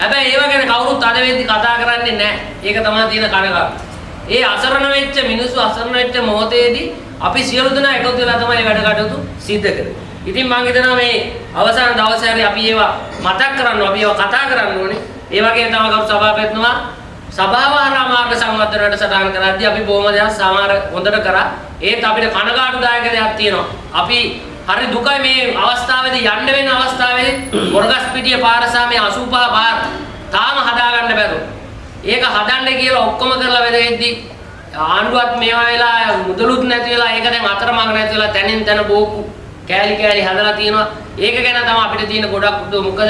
හැබැයි ඒව ගැන කවුරුත් අද වෙද්දි කතා කරන්නේ නැහැ. ඒක තමයි තියෙන කනගාටු. ඒ අසරණ වෙච්ච මිනිස්සු අසරණ වෙච්ච මොහොතේදී අපි සියලු දෙනා එකතු වෙලා තමයි වැඩ කටයුතු සිද්ධ කරේ. ඉතින් මම හිතනවා මේ අවසාන දවසේ හරි අපි ඒවා මතක් කරන්න අපි ඒවා කතා කරන්න ඕනේ. ඒ වගේම තමයි කවුරු සභාපතිතුමා සභාව හරහා මාර්ග සංවර්ධනයට සටහන් කරද්දී අපි බොහොම දේවල් සමහර හොඳට කරා. ඒත් අපිට කනගාටුදායක දෙයක් තියෙනවා. අපි හරි දුකයි මේ අවස්ථාවේදී යන්න වෙන අවස්ථාවේදී මොරගස්පිටිය පාර සහ මේ 85 පාර තාම හදාගන්න බැරුව. ඒක හදන්න කියලා ඔක්කොම කරලා වෙදෙද්දී ආණ්ඩුවත් මේවා වෙලා මුදලුත් නැති වෙලා ඒක දැන් අතරමඟ නැති වෙලා තැනින් තැන බෝකු කෑලි කෑලි හදලා තියෙනවා. ඒක ගැන තමයි අපිට තියෙන ගොඩක් උදව්. මොකද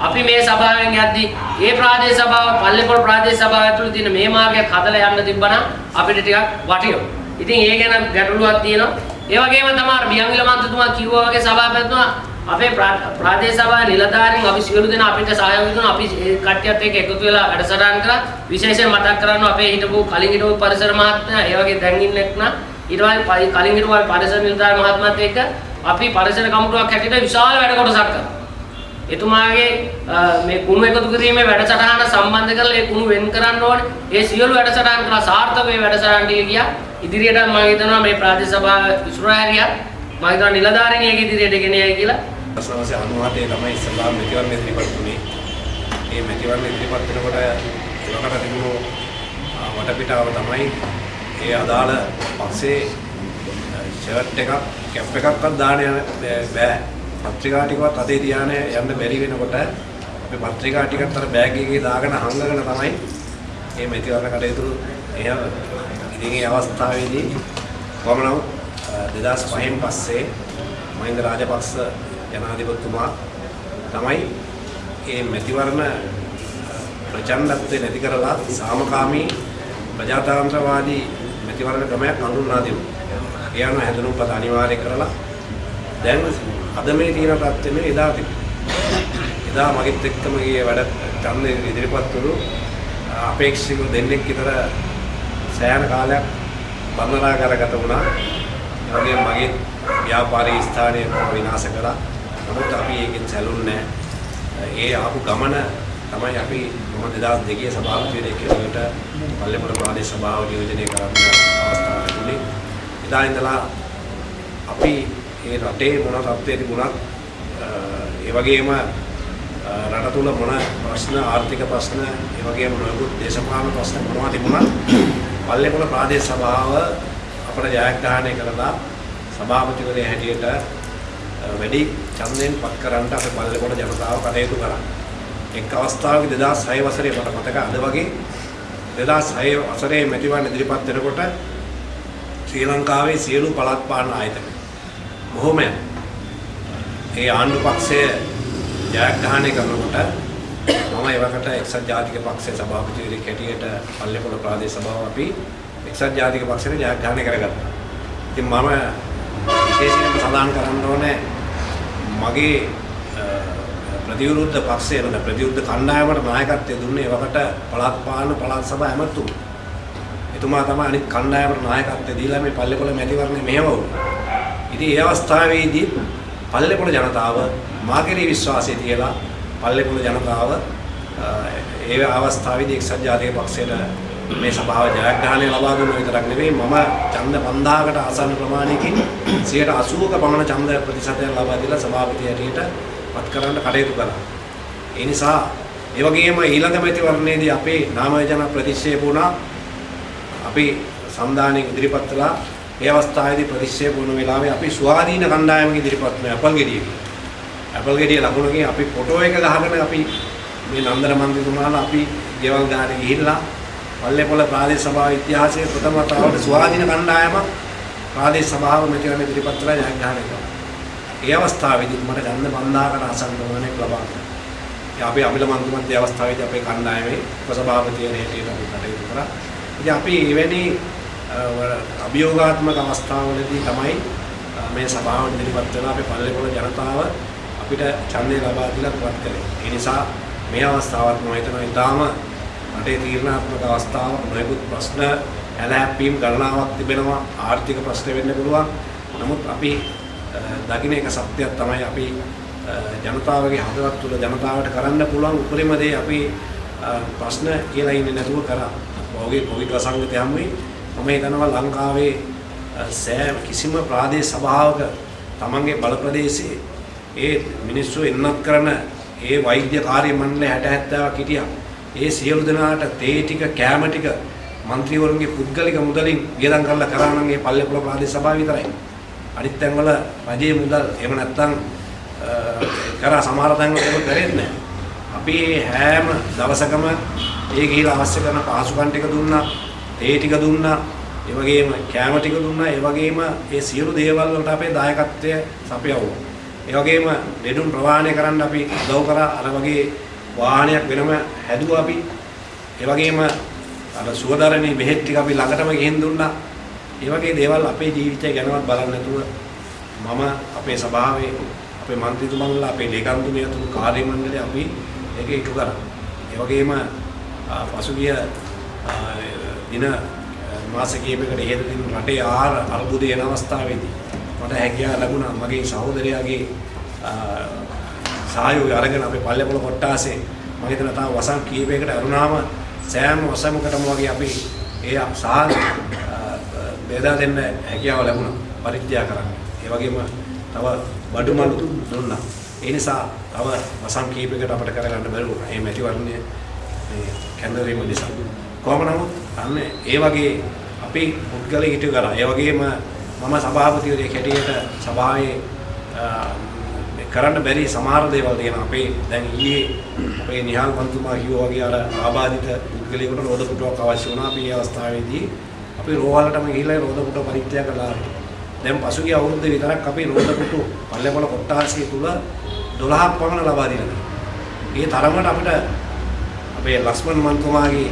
අපි මේ සභාවෙන් යද්දී ඒ ප්‍රාදේශ සභාව පල්ලේපොළ ප්‍රාදේශ සභාව ඇතුළේ තියෙන මේ මාර්ගයක් හදලා යන්න තිබ්බනම් අපිට ටිකක් වටිනවා. ඉතින් ඒ ගැන ගැටලුවක් තියෙනවා. ඒ වගේම තමයි බියන්විල මන්ත්‍රතුමා කිව්වා වගේ සභාපතිතුමා අපේ ප්‍රාදේශ සභාවේ නිලධාරීන් අපි සියලු දෙනා අපිට සහයෝගය දුන්නා අපි ඒ කට්ටියත් එක්ක එකතු වෙලා වැඩසටහන් කරා විශේෂයෙන් මතක් කරන්න අපේ හිටපු කලින් හිටපු පරිසර මහත්මයා ඒ වගේ දැන් ඉන්න එක්නා ඊට පස්සේ කලින් හිටපු පරිසර නිලධාරී මහත්මයාත් එක්ක අපි පරිසර කමිටුවක් හැටියට විශාල වැඩ කොටසක් කරා එතුමාගේ මේ කුණු එකතු කිරීමේ වැඩසටහන සම්බන්ධ කරලා ඒ කුණු වෙන් කරන්න ඕනේ. ඒ සියලු වැඩසටහන් කරලා සාර්ථක වේ වැඩසටහන් ටික ගියා. ඉදිරියට මම හිතනවා මේ ප්‍රාදේශ සභාව ඉස්රායලියත් මම හිතනවා නිලධාරීන් ඒක ඉදිරියට ගෙන යයි කියලා. ප්‍රශ්නවසේ 97 තමයි ඉස්ලාම් මෙතිවරණ ඉදිරිපත් වුණේ. මේ මෙතිවරණ ඉදිරිපත් වෙනකොට ඒකට තිබුණු වටපිටාව තමයි ඒ අදාළ පක්ෂේ ෂර්ට් එකක් කැප් එකක්වත් දාන්න යන බෑ. පත්‍රිකා ටිකවත් අතේ තියාන යන්න බැරි වෙනකොට අපි පත්‍රිකා ටිකත් අර බෑග් එකේ දාගෙන හංගගෙන තමයි මේ මෙතිවරණ කටයුතු එහෙම ඉතින් මේ අවස්ථාවේදී කොහොම නමුත් 2005න් පස්සේ මහින්ද රාජපක්ෂ ජනාධිපතිතුමා තමයි මේ මෙතිවරණ ප්‍රචණ්ඩත්වය නැති කරලා සාමකාමී ප්‍රජාතන්ත්‍රවාදී මෙතිවරණ ක්‍රමයක් හඳුන්වා දෙනවා. ඒ අනුව හැඳුනුම්පත අනිවාර්ය කරලා දැන් අද මේ තියෙන තත්ත්වෙ එදා තිබුණා. එදා මගෙත් එක්කම ගියේ වැඩ ඡන්දෙ ඉදිරිපත් වුණු අපේක්ෂක දෙන්නෙක් විතර සෑහෙන කාලයක් බඳනා කරගත වුණා. ඒ වගේම මගේ ව්‍යාපාරික ස්ථානය විනාශ කරා. නමුත් අපි ඒකෙන් සැලුන්නේ ඒ ආපු ගමන තමයි අපි මම 2002 සභාපතිවරයෙක් කෙනෙකුට පල්ලේපොළ ප්‍රාදේශ සභාව නියෝජනය කරන්න අවස්ථාව ලැබුණේ. එදා ඉඳලා අපි මේ රටේ මොන තත්ත්වයේ තිබුණත් ඒ වගේම රට තුල මොන ප්‍රශ්න ආර්ථික ප්‍රශ්න ඒ වගේම නොයෙකුත් දේශපාලන ප්‍රශ්න මොනවා තිබුණත් පල්ලේපොළ ප්‍රාදේශ සභාව අපට ජයග්‍රහණය කරලා සභාපතිවරයා හැටියට වැඩි ඡන්දයෙන් පත් කරන්නට අපේ පල්ලේපොළ ජනතාව කටයුතු කරා. එක් අවස්ථාවක 2006 වසරේ මට මතක අද වගේ 2006 වසරේ මැතිවරණ ඉදිරිපත් වෙනකොට ශ්‍රී ලංකාවේ සියලු පළාත් පාලන ආයතන බොහොම ඒ ආණ්ඩු පක්ෂය ජයග්‍රහණය කරනකොට මම ඒවකට එක්සත් ජාතික පක්ෂයේ සභාපතිවරයෙක් හැටියට පල්ලේපොළ ප්‍රාදේශ සභාව අපි එක්සත් ජාතික පක්ෂයට ජයග්‍රහණය කරගත්තා. ඉතින් මම විශේෂයෙන්ම සඳහන් කරන්න ඕනේ මගේ ප්‍රතිවිරුද්ධ පක්ෂය නේද ප්‍රතිවිරුද්ධ කණ්ඩායමට නායකත්වය දුන්නේ ඒවකට පළාත් පාලන පළාත් සභා ඇමතුම. එතුමා තමයි අනිත් කණ්ඩායමට නායකත්වය දීලා මේ පල්ලේපොළ මැතිවරණය මෙහෙම වුණා. ඉතින් ඒ අවස්ථාවේදී පල්ලේපොළ ජනතාව මාගේ විශ්වාසය තියලා පල්ලේපොළ ජනතාව ඒ අවස්ථාවේදී එක්සත් ජාතික පක්ෂයට මේ සභාව ජයග්‍රහණය ලබා දුන්න විතරක් නෙවෙයි මම ඡන්ද 5000කට ආසන්න ප්‍රමාණයකින් 80ක පමණ ඡන්ද ප්‍රතිශතයක් ලබා දීලා සභාපති හැටියට පත් කරන්න කටයුතු කරා. ඒ නිසා ඒ වගේම ඊළඟ මැතිවරණයේදී අපේ නාම යෝජනා ප්‍රතික්ෂේප වුණා. අපි සම්දානෙ ඉදිරිපත් කළා. ඒ අවස්ථාවේදී ප්‍රතික්ෂේප වුණ වෙලාවේ අපි ස්වාධීන කණ්ඩායමක ඉදිරිපත් වුණා ඇපල් ගෙඩියක. ඇපල් ගෙඩිය ලකුණකින් අපි ෆොටෝ එක ගහගෙන අපි මේ නන්දන මන්ත්‍රීතුමාලා අපි ගෙවල් ගානේ ගිහිල්ලා පල්ලේපොළ ප්‍රාදේශ සභාව ඉතිහාසයේ ප්‍රථම වතාවට ස්වාධීන කණ්ඩායම ප්‍රාදේශ සභාව මෙතන ඉදිරිපත් කළා ජයග්‍රහණය කළා. ඒ අවස්ථාවේදී මට ගන්න 5000කට ආසන්න ප්‍රමාණයක් ලබා ගන්නවා. ඒ අපි අමිල මන්ත්‍රීමත් ඒ අවස්ථාවේදී අපේ කණ්ඩායමේ උපසභාපතිවරයෙක් හැටියට අපි කටයුතු කරා. ඉතින් අපි එවැනි අභියෝගාත්මක අවස්ථාවලදී තමයි මේ සභාවට ඉදිරිපත් වෙලා අපේ පල්ලේපොළ ජනතාව අපිට ඡන්දය ලබා දීලා පුවත් කළේ. ඒ නිසා මේ අවස්ථාවත් මම හිතනවා ඊටාම රටේ තීරණාත්මක අවස්ථාවක් නොයෙකුත් ප්‍රශ්න ඇලහැප්පීම් ගණනාවක් තිබෙනවා ආර්ථික ප්‍රශ්න වෙන්න පුළුවන්. නමුත් අපි දකින්න එක සත්‍යයක් තමයි අපි ජනතාවගේ හදවත් තුළ ජනතාවට කරන්න පුළුවන් උපරිම දේ අපි ප්‍රශ්න කියලා ඉන්නේ නැතුව කරා. ඔහුගේ කොවිඩ් වසංගතය හැමුවේ මම හිතනවා ලංකාවේ සෑම කිසිම ප්‍රාදේශ සභාවක තමන්ගේ බල ප්‍රදේශයේ ඒ මිනිස්සු එන්නත් කරන ඒ වෛද්‍ය කාර්ය මණ්ඩල 60 70ක් හිටියා. ඒ සියලු දෙනාට තේ ටික කෑම ටික മന്ത്രിවරුන්ගේ පුද්ගලික මුදලින් වියදම් කරලා කරා නම් ඒ පල්ලේපුල ප්‍රාදේශ සභාව විතරයි. අනිත් තැන්වල රජයේ මුදල් එහෙම නැත්නම් කරා සමහර තැන්වල ඒක කරෙන්නේ නැහැ. අපි හැම දවසකම ඒ ගිහිලා අවශ්‍ය කරන පහසුකම් ටික දුන්නා, තේ ටික දුන්නා, ඒ වගේම කෑම ටික දුන්නා, ඒ වගේම ඒ සියලු දේවල් වලට අපේ දායකත්වය සපයවුවා. ඒ වගේම ලෙඩුන් ප්‍රවාහණය කරන්න අපි උදව් කරා අර වගේ වාහනයක් වෙනම හැදුවා අපි. ඒ වගේම අර සුවදරණේ බෙහෙත් ටික අපි ළඟටම ගෙහින් දුන්නා. ඒ වගේ දේවල් අපේ ජීවිතය ගැනවත් බලන්නේ නැතුව මම අපේ සභාවේ අපේ മന്ത്രിතුමන්ලා අපේ ලේකම්තුමිය ඇතුළු කාර්ය මණ්ඩලය අපි ඒක ඉටු කරා. ඒ වගේම පසුගිය දින මාස කිහිපයකට ඉහතදී රටේ ආහාර අර්බුදයන අවස්ථාවේදී මට හැකියාව ලැබුණා මගේ සහෝදරයාගේ සහයෝගය අරගෙන අපේ පල්ලේපොළ කොට්ටාසේ මම හිතන තාම වසන් කීපයකට අරුණාම සෑම වසමකටම වගේ අපි ඒ සාහන බෙදා දෙන්න හැකියාව ලැබුණා පරිත්‍යාග කරන්න. ඒ වගේම තව බඩුමලු දුන්නා. ඒ නිසා තව වසන් කීපයකට අපිට කරගන්න බැරි වුණා. මේ මැතිවරණය මේ කැඳවීම නිසා. කොහොම නමුත් අන්න ඒ වගේ අපි පුද්ගලයෙක් හිටු කරා. ඒ වගේම මම සභාපතිවරයෙක් හැටියට සභාවේ කරන්න බැරි සමහර දේවල් තියෙනවා. අපේ දැන් ඊයේ අපේ නිහාල් මන්තුමා කිව්වා වගේ අර ආබාධිත පුද්ගලයෙකුට රෝද පුටුවක් අවශ්‍ය වුණා. අපි මේ අවස්ථාවේදී අපි රෝහලටම ගිහිල්ලා රෝද පුටුව පරිත්‍යාග කළා. දැන් පසුගිය අවුරුද්දේ විතරක් අපි රෝද පුටු පල්ලේපොළ කොට්ටාසිය තුල 12ක් පමණ ලබා දීලා. ඒ තරමට අපිට අපේ ලක්ෂ්මන් මන්තුමාගේ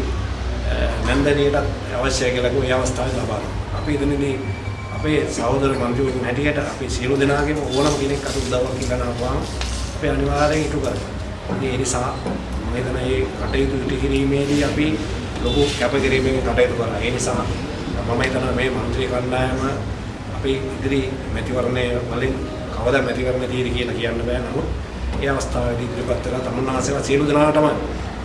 නන්දනියට අවශ්‍ය කියලා කිව්ව ඒ අවස්ථාවේ ලබා දුන්නා. අපි එතනදී අපේ සහෝදර මන්ත්‍රීවරුන් හැටියට අපි සියලු දෙනාගේම ඕනම කෙනෙක් අත උදව්වක් කරනවාම අපි අනිවාර්යෙන් ඉටු කරනවා. ඉතින් ඒ නිසා මම හිතන මේ කටයුතු ඉටු කිරීමේදී අපි ලොකු කැපකිරීමකින් කටයුතු කරනවා. ඒ නිසා මම හිතනවා මේ මන්ත්‍රී කණ්ඩායම අපි ඉදිරි මැතිවරණය වලින් කවදා මැතිවරණ తీරි කියලා කියන්න බෑ. නමුත් ඒ අවස්ථාවේදී ඉදිරිපත් වෙලා තමුන්නාසේවා සියලු දෙනාටම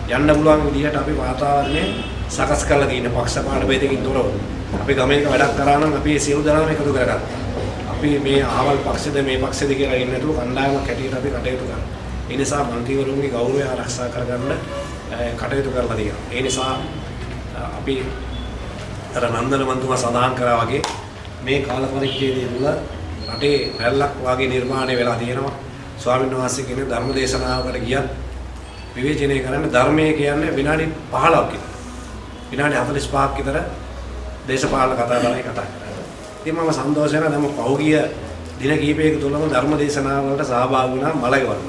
යන්න පුළුවන් විදිහට අපි වාතාවරණය සකස් කරලා තියෙන පක්ෂපාත ભેදකින් තොරව. අපි ගමේක වැඩක් කරා නම් අපි සියලු දෙනාම එකතු කරගන්නවා. අපි මේ ආවල් පක්ෂද මේ පක්ෂද කියලා ඉන්නේ නැතුව කණ්ඩායමක් හැටියට අපි කටයුතු කරනවා. ඒ නිසා මන්ත්‍රීවරුන්ගේ ගෞරවය ආරක්ෂා කරගන්න කටයුතු කරලා තියෙනවා. ඒ නිසා අපි අර නන්දන මන්තුමා සඳහන් කරා වගේ මේ කාල පරිච්ඡේදය තුළ රටේ රැල්ලක් වාගේ නිර්මාණය වෙලා තියෙනවා. ස්වාමීන් වහන්සේ කියන ධර්ම දේශනාවකට ගියත් විවේචනය කරන්න ධර්මයේ කියන්නේ විනාඩි 15ක් විතර. විනාඩි 45ක් විතර දේශපාලන කතා කරලා කතා කරා. ඉතින් මම සන්තෝෂ වෙනවා දැන් පහුගිය දින කිහිපයක තුලම ධර්ම දේශනාවලට සහභාගී වුණා මලගවන්න.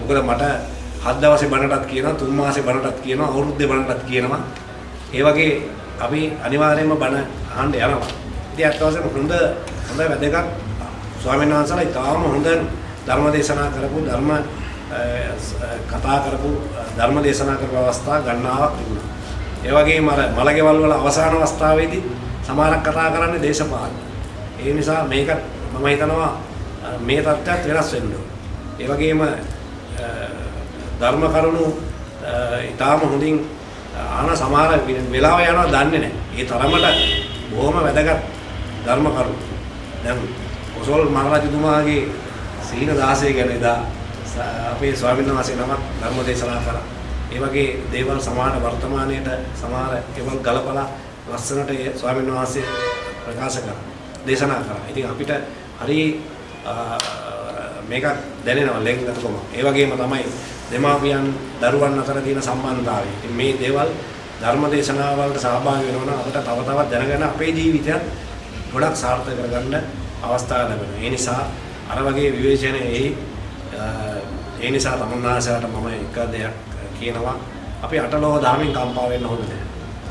මොකද මට හත් දවසේ බණටත් කියනවා තුන් මාසේ බණටත් කියනවා අවුරුද්දේ බණටත් කියනවා. ඒ වගේ අපි අනිවාර්යයෙන්ම බණ අහන්න යනවා. ඉතින් අත් වශයෙන්ම හොඳ හොඳ වැදගත් ස්වාමීන් වහන්සේලා ඉතාම හොඳ ධර්ම දේශනා කරපු ධර්ම කතා කරපු ධර්ම දේශනා කරපු අවස්ථා ගණනාවක් තිබුණා. ඒ වගේම අර මලගෙවල් වල අවසාන අවස්ථාවේදී සමහරක් කතා කරන්නේ දේශපාලන. ඒ නිසා මේක මම හිතනවා මේ තත්ත්වයක් වෙනස් වෙන්න ඕන. ඒ වගේම ධර්ම කරුණු ඊටාම හොඳින් ආන සමහර වෙලාව යනවා දන්නේ නැහැ. ඒ තරමට බොහොම වැදගත් ධර්ම කරුණු. දැන් කොසල් මහරජතුමාගේ සීන 16 ගැන එදා අපේ ස්වාමීන් වහන්සේ නමක් ධර්ම දේශනා කරා. ඒ වගේ දේවල් සමාන වර්තමානයේට සමහර ඒවල් ගලපලා ලස්සනට ඒ ස්වාමීන් වහන්සේ ප්‍රකාශ කරා. දේශනා කරා. ඉතින් අපිට හරි මේක දැනෙනවා ලෙන්ගතකම. ඒ වගේම තමයි දෙමාපියන් දරුවන් අතර තියෙන සම්බන්ධතාවය. ඉතින් මේ දේවල් ධර්ම දේශනාවලට සහභාගී වෙනවා නම් අපිට තව තවත් දැනගන්න අපේ ජීවිතයත් ගොඩක් සාර්ථක කරගන්න අවස්ථාවක් ලැබෙනවා. ඒ නිසා අර වගේ විවේචනයේ ඒ නිසා තමුන්නාසයට මම එක දෙයක් කියනවා අපි අටලෝ දාමින් කම්පා වෙන්න හොඳ නැහැ.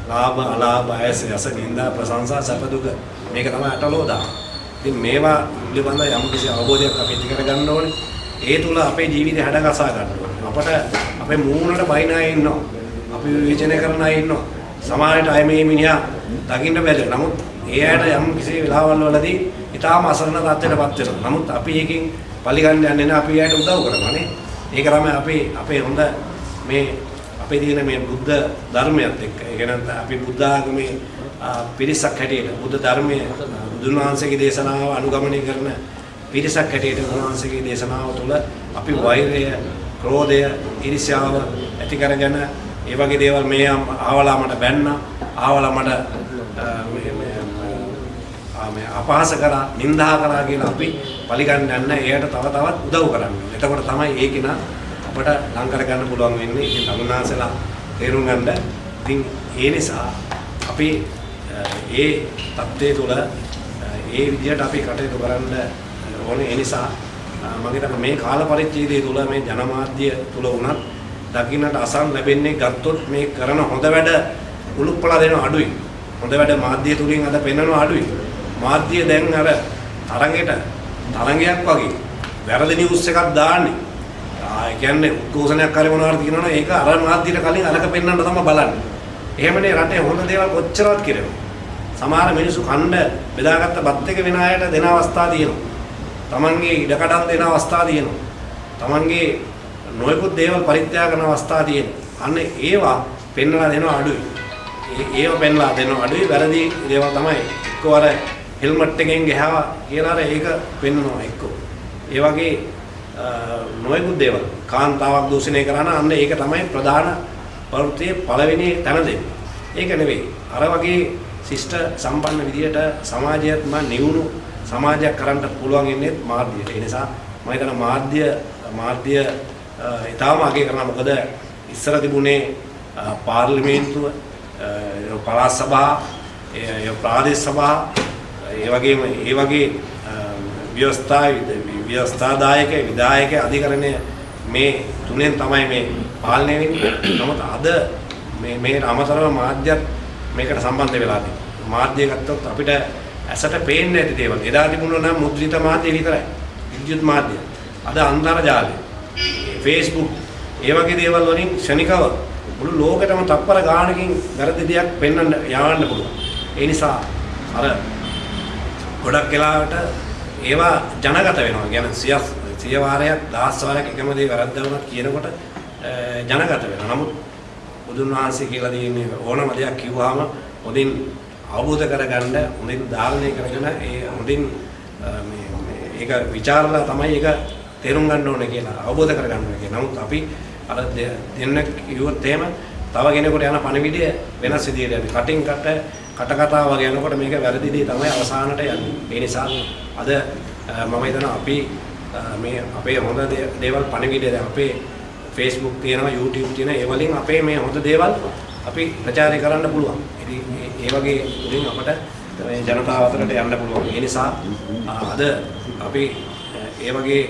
ලාභ අලාභ අයස යස නිന്ദා ප්‍රශංසා සැප දුක මේක තමයි අටලෝ දාම. ඉතින් මේවා පිළිබඳ යම් කිසි අවබෝධයක් අපි ඇති කරගන්න ඕනේ. ඒ තුල අපේ ජීවිතය හැඩගසා ගන්න ඕනේ. අපට අපේ මූණට බයින අය ඉන්නවා. අපි විචනය කරන අය ඉන්නවා. සමාජයට අය මේ මිනිහා දකින්න බැහැ. නමුත් ඒ අයට යම් කිසි වෙලාවල් වලදී ඊටාම අසරණ තත්ත්වයකටපත් වෙනවා. නමුත් අපි එකකින් පරිගන්න යන්නේ නැහැ. අපි එයාට උදව් කරනවා නේ. ඒක තමයි අපේ අපේ හොඳ මේ අපේ තියෙන මේ බුද්ධ ධර්මයත් එක්ක. ඒ කියන්නේ අපි බුද්ධ ආගමේ පිරිසක් හැටියට බුද්ධ ධර්මයේ බුදුන් වහන්සේගේ දේශනාව අනුගමනය කරන පිරිසක් හැටියට උන්වහන්සේගේ දේශනාව තුළ අපි වෛරය, ක්‍රෝධය, ඊර්ෂ්‍යාව ඇති කරගෙන ඒ වගේ දේවල් මේ ආවලා මට බැන්නා, ආවලා මට මේ අපහාස කරා, නිඳා කරා කියලා අපි පරිගන්න යන්න එයාට තව තවත් උදව් කරන්න. එතකොට තමයි ඒක නා අපට ලං කර ගන්න පුළුවන් වෙන්නේ. ඉතින් තමුන්නාසලා තේරුම් ගන්න. ඉතින් ඒ නිසා අපි ඒ தත්ත්වයේ තුල ඒ විදිහට අපි කටයුතු කරන්න ඕනේ. ඒ නිසා මම හිතන්නේ මේ කාල පරිච්ඡේදය තුල මේ ජනමාධ්‍ය තුල වුණත් දකින්නට අසන් ලැබෙන්නේ ගත්තොත් මේ කරන හොඳ වැඩ උලුප්පලා දෙන අඩුයි. හොඳ වැඩ මාධ්‍ය තුලින් අද පෙන්වන අඩුයි. මාධ්‍ය දැන් අර තරඟෙට තරඟයක් වගේ වැරදි නිවුස් එකක් දාන්නේ. ආ ඒ කියන්නේ උද්ඝෝෂණයක් කරේ මොනවාද කියනවනේ ඒක අර මාධ්‍යට කලින් අරක පෙන්වන්න තමයි බලන්නේ. එහෙමනේ රටේ හොඳ දේවල් කොච්චරවත් කරනවා. සමහර මිනිස්සු කණ්ඩ බෙදාගත්ත බත් එක වෙන අයට දෙන අවස්ථා තියෙනවා. Tamange ඉඩකඩම් දෙන අවස්ථා තියෙනවා. Tamange නොයෙකුත් දේවල් පරිත්‍යාග කරන අවස්ථා තියෙනවා. අන්න ඒවා පෙන්වලා දෙනවා අඩුයි. ඒව පෙන්වලා දෙනවා අඩුයි වැරදි දේවල් තමයි එක්කවර හෙල්මට් එකෙන් ගහවා කියලා අර ඒක පෙන්වනවා එක්ක. ඒ වගේ නොයෙකුත් දේවල් කාන්තාවක් දූෂණය කරන අන්න ඒක තමයි ප්‍රධාන ප්‍රවෘත්තියේ පළවෙනි තැන දෙන්නේ. ඒක නෙවෙයි. අර වගේ ශිෂ්ට සම්පන්න විදියට සමාජයත් මා නිවුණු සමාජයක් කරන්න පුළුවන් ඉන්නේ මාධ්‍යයට. ඒ නිසා මම හිතන මාධ්‍ය මාධ්‍ය ඊටාම අගය කරනවා. මොකද ඉස්සර තිබුණේ පාර්ලිමේන්තුව, පළාත් සභා, ඒ ප්‍රාදේශ සභා, ඒ වගේම ඒ වගේ ව්‍යවස්ථා ව්‍යවස්ථාදායක විධායක අධිකරණය මේ තුනෙන් තමයි මේ පාලනය වෙන්නේ. නමුත් අද මේ මේ අමතරව මාධ්‍යත් මේකට සම්බන්ධ වෙලා තියෙනවා. මාධ්‍ය ගත්තොත් අපිට ඇසට පේන්නේ නැති දේවල්. එදා තිබුණා නම් මුද්‍රිත මාධ්‍ය විතරයි. විද්‍යුත් මාධ්‍ය. අද අන්තර්ජාලය. Facebook ඒ වගේ දේවල් වලින් ක්ෂණිකව මුළු ලෝකෙටම තප්පර ගානකින් වැරදි දෙයක් පෙන්වන්න යවන්න පුළුවන්. ඒ නිසා අර ගොඩක් වෙලාවට ඒවා ජනගත වෙනවා. කියන්නේ සිය සිය වාරයක් දහස් වාරයක් එකම දේ වැරද්ද වුණත් කියනකොට ජනගත වෙනවා. නමුත් බුදුන් වහන්සේ කියලා දෙන්නේ ඕනම දෙයක් කිව්වහම හොඳින් අවබෝධ කරගන්න හොඳින් ධාරණය කරගෙන ඒ හොඳින් මේ ඒක ਵਿਚාරලා තමයි ඒක තේරුම් ගන්න ඕනේ කියලා අවබෝධ කරගන්න ඕනේ කියලා. නමුත් අපි අර දෙන්න කිව්වොත් එහෙම තව කෙනෙකුට යන පණිවිඩය වෙනස් විදියට යන්නේ. කටින් කට කට කතා වගේ යනකොට මේක වැරදි දේ තමයි අවසානට යන්නේ. ඒ නිසා අද මම හිතනවා අපි මේ අපේ හොඳ දේවල් පණිවිඩය දැන් අපේ Facebook තියෙනවා YouTube තියෙනවා ඒ වලින් අපේ මේ හොඳ දේවල් අපි ප්‍රචාරය කරන්න පුළුවන්. ඉතින් ඒ වගේ උලින් අපට මේ ජනතාව අතරට යන්න පුළුවන්. ඒ නිසා අද අපි ඒ වගේ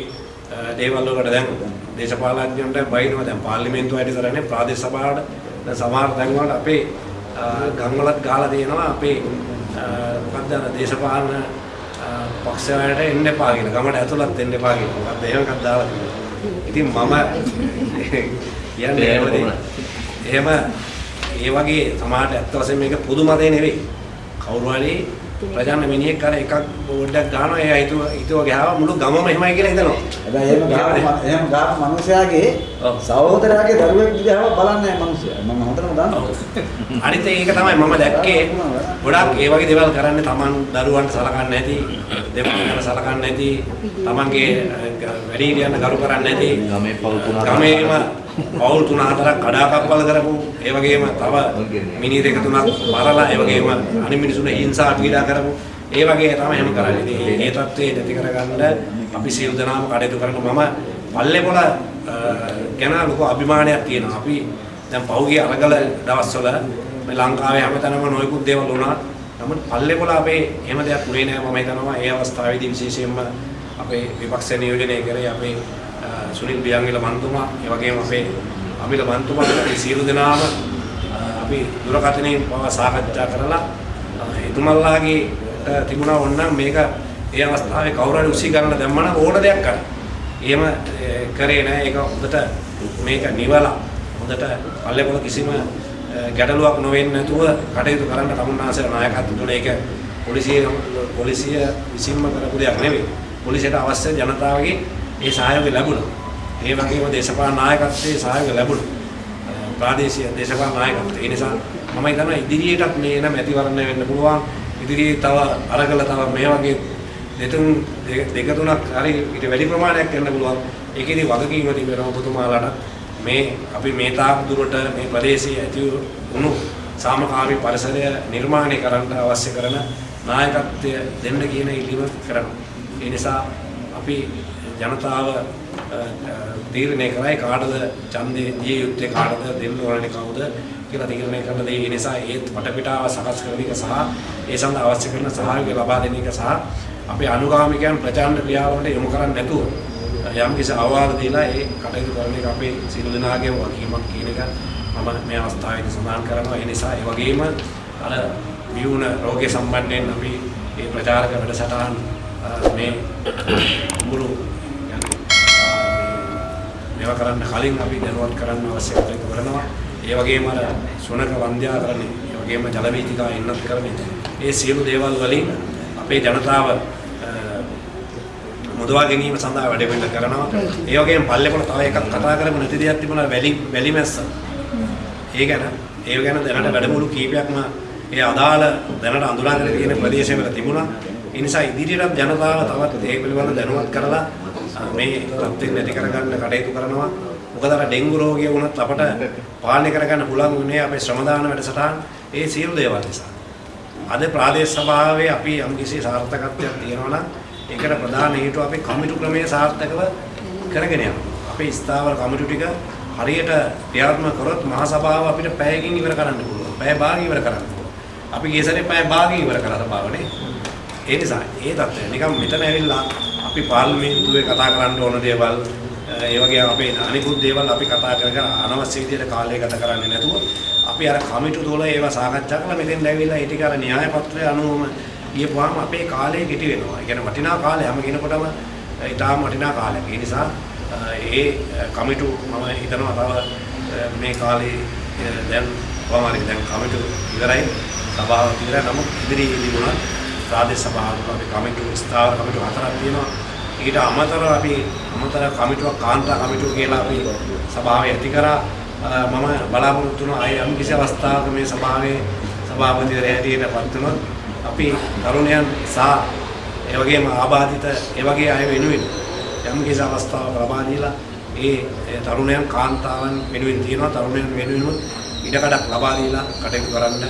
දේවල් වලට දැන් දේශපාලඥයන්ට බයිනවා දැන් පාර්ලිමේන්තුව වැඩි කරන්නේ ප්‍රාදේශ සභාවට දැන් සමහර තැන් වල අපේ ගම් වලත් ගහලා තියෙනවා අපේ මොකක්ද අර දේශපාලන පක්ෂ වලට එන්න එපා කියන ගමට ඇතුළත් එන්න එපා කියන මොකක්ද එහෙම එකක් දාලා තියෙනවා. ඉතින් මම කියන්නේ? එහෙම ඒ වගේ සමාජයට ඇත්ත වශයෙන්ම මේක පුදු මතේ නෙවෙයි. කවුරු හරි ප්‍රජාන මිනිහෙක් කර එකක් බෝඩ්ඩක් ගන්නවා එයා හිතුව හිතුව ගහව මුළු ගමම එහෙමයි කියලා හිතනවා. හැබැයි එහෙම ගාම එහෙම ගාම මිනිසයාගේ සහෝදරයාගේ දරුවෙක් දිහාම බලන්නේ නැහැ මිනිසයා. මම හොඳටම දන්නවා. අනිත් ඒක තමයි මම දැක්කේ. ගොඩක් ඒ වගේ දේවල් කරන්නේ Taman දරුවන්ට සලකන්නේ නැති, දෙමළකට සලකන්නේ නැති, Tamanගේ වැඩිහිටියන්ට ගරු කරන්නේ නැති, ගමේ පවුල් තුන ගමේම පවුල් තුන හතරක් කඩාකප්පල් කරපු, ඒ වගේම තව මිනි දෙක තුනක් මරලා, ඒ වගේම අනිත් මිනිසුන් හිංසා පීඩා කරපු ඒ වගේ තමයි එහෙම කරන්නේ. ඉතින් මේ தත්ත්වේ නැති කරගන්න අපි සියලු දෙනාම කටයුතු කරන මම පල්ලේපොළ ගැන ලොකු අභිමානයක් තියෙනවා. අපි දැන් පහුගිය අරගල දවස්වල මේ ලංකාවේ හැමතැනම නොයෙකුත් දේවල් වුණා. නමුත් පල්ලේපොළ අපේ එහෙම දෙයක් වුණේ නැහැ මම හිතනවා. ඒ අවස්ථාවේදී විශේෂයෙන්ම අපේ විපක්ෂ නියෝජනය කරේ අපේ සුනිල් බියංගිල මන්තුමා, ඒ වගේම අපේ අමිල මන්තුමා මේ සියලු දෙනාම අපි දුරකථනයෙන් පව සාකච්ඡා කරලා එතුමල්ලාගේ තිබුණා ඕනනම් මේක ඒ අවස්ථාවේ කවුරු හරි උසි ගන්න දැම්මම ඕන දෙයක් කරන්න. එහෙම ඒ, කරේ නැහැ. ඒක හොඳට මේක නිවලා හොඳට පල්ලේපොළ කිසිම අ, ගැටලුවක් නොවෙන්නේ නැතුව කටයුතු කරන්න තමුන්නාසේ නායකත්ව තුළ ඒක පොලිසිය පොලිසිය විසින්ම කරපු දෙයක් නෙවෙයි. පොලිසියට අවශ්‍ය ජනතාවගේ ඒ සහයෝගය ලැබුණා. ඒ වගේම දේශපාලන නායකත්වයේ සහයෝගය ලැබුණා. අ, ප්‍රාදේශීය දේශපාලන නායකත්වය. ඒ නිසා මම හිතනවා ඉදිරියටත් මේ එන මැතිවරණය වෙන්න පුළුවන්. ඉදිරියේ තව අරගල තව මේ වගේ දෙතුන් දෙක දෙක තුනක් හරි ඊට වැඩි ප්‍රමාණයක් කරන්න පුළුවන්. ඒකේදී වගකීම තිබෙනවා ඔබතුමාලාට මේ අපි මේ තාක් දුරට මේ ප්‍රදේශයේ ඇති වුණු සාමකාමී පරිසරය නිර්මාණය කරන්න අවශ්‍ය කරන නායකත්වය දෙන්න කියන ඉල්ලීම කරනවා. ඒ නිසා අපි ජනතාව අ, අ, තීරණය කරයි කාටද ඡන්දේ දිය යුත්තේ කාටද දෙන්න ඕනේ කවුද කියලා තීරණය කරන දේ. ඒ නිසා ඒත් වටපිටාව සකස් කරන එක සහ ඒ සඳහා අවශ්‍ය කරන සහයෝගය ලබා දෙන එක සහ අපේ අනුගාමිකයන් ප්‍රචාරණ ක්‍රියාවලට යොමු කරන්නේ නැතුව යම් කිසි අවවාද දීලා ඒ කටයුතු කරන එක අපේ සියලු දෙනාගේම වගකීමක් කියන එක මම මේ අවස්ථාවේදී සඳහන් කරනවා. ඒ නිසා ඒ වගේම අර විවුණ රෝගය සම්බන්ධයෙන් අපි මේ ප්‍රචාරක වැඩසටහන් අ, මේ මුළු මේවා කරන්න කලින් අපි දැනුවත් කරන්න අවශ්‍ය කටයුතු කරනවා. ඒ වගේම අර සුනක වන්ද්‍යාකරණය, ඒ වගේම ජල වීථිකා ඉන්නත් කරන්නේ. ඒ සියලු දේවල් වලින් අපේ ජනතාව අ, මුදවා ගැනීම සඳහා වැඩ පිළිවෙල කරනවා. ඒ වගේම පල්ලේපොළ තව එකක් කතා කරමු නැති දෙයක් තිබුණා වැලි වැලි මැස්ස. ඒ ගැන ඒ ගැන දැනට වැඩමුළු කීපයක්ම ඒ අදාළ දැනට අඳුරාගෙන තියෙන ප්‍රදේශවල තිබුණා. ඒ නිසා ඉදිරියටත් ජනතාව තවත් ඒ පිළිබඳව දැනුවත් කරලා අ, මේ තත්ත්වෙ නැති කරගන්න කටයුතු කරනවා. මොකද අර ඩෙන්ගු රෝගය වුණත් අපට පාලනය කරගන්න පුළුවන් වුණේ අපේ ශ්‍රමදාන වැඩසටහන් ඒ සියලු දේවල් නිසා. අද ප්‍රාදේශ සභාවේ අපි යම්කිසි සාර්ථකත්වයක් තියෙනවා නම් ඒකට ප්‍රධාන හේතුව අපේ කමිටු ක්‍රමයේ සාර්ථකව කරගෙන යනවා. අපේ ස්ථාවර කමිටු ටික හරියට ක්‍රියාත්මක කරොත් මහා සභාව අපිට පැයකින් ඉවර කරන්න පුළුවන්. පැය භාගයක් ඉවර කරන්න පුළුවන්. අපි ගිය සැරේ පැය භාගයක් ඉවර කරලා සභාවනේ. ඒ නිසා ඒ தත්ත්වය නිකන් මෙතන ඇවිල්ලා අපි පාර්ලිමේන්තුවේ කතා කරන්න ඕන දේවල් ඒ වගේ අපේ අනිකුත් දේවල් අපි කතා කරගෙන අනවශ්‍ය විදිහට කාලය ගත කරන්නේ නැතුව අපි අර කමිටු තුල ඒවා සාකච්ඡා කරලා මෙතෙන් ඇවිල්ලා ඒ ටික අර න්‍යාය පත්‍රය අනුවම ගියපුවාම අපේ කාලය කෙටි වෙනවා. ඒ කියන්නේ වටිනා කාලය හැම කෙනෙකුටම ඊටාම වටිනා කාලයක්. ඒ නිසා අ, ඒ කමිටු මම හිතනවා තව අ, මේ කාලේ අ, දැන් කොහොම හරි දැන් කමිටු ඉවරයි. සභාව ඉවරයි. නමුත් ඉදිරියේදී වුණා ප්‍රාදේශ සභාවක අපි කමිටු ස්ථාවර කමිටු හතරක් තියෙනවා. ඊට අමතරව අපි අමතර කමිටුවක් කාන්තා කමිටුව කියලා අපි සභාවේ ඇති කරා අ, මම බලාපොරොත්තු වෙනවා අය යම් කිසි අවස්ථාවක මේ සභාවේ සභාපතිවරයා හැටියට පත් වුණොත් අපි තරුණයන් සහ ඒ වගේම ආබාධිත ඒ වගේ අය වෙනුවෙන් යම් කිසි අවස්ථාවක් ලබා දීලා ඒ ඒ තරුණයන් කාන්තාවන් වෙනුවෙන් තියෙනවා තරුණයන් වෙනුවෙන් ඉඩකඩක් ලබා දීලා කටයුතු කරන්න ආ,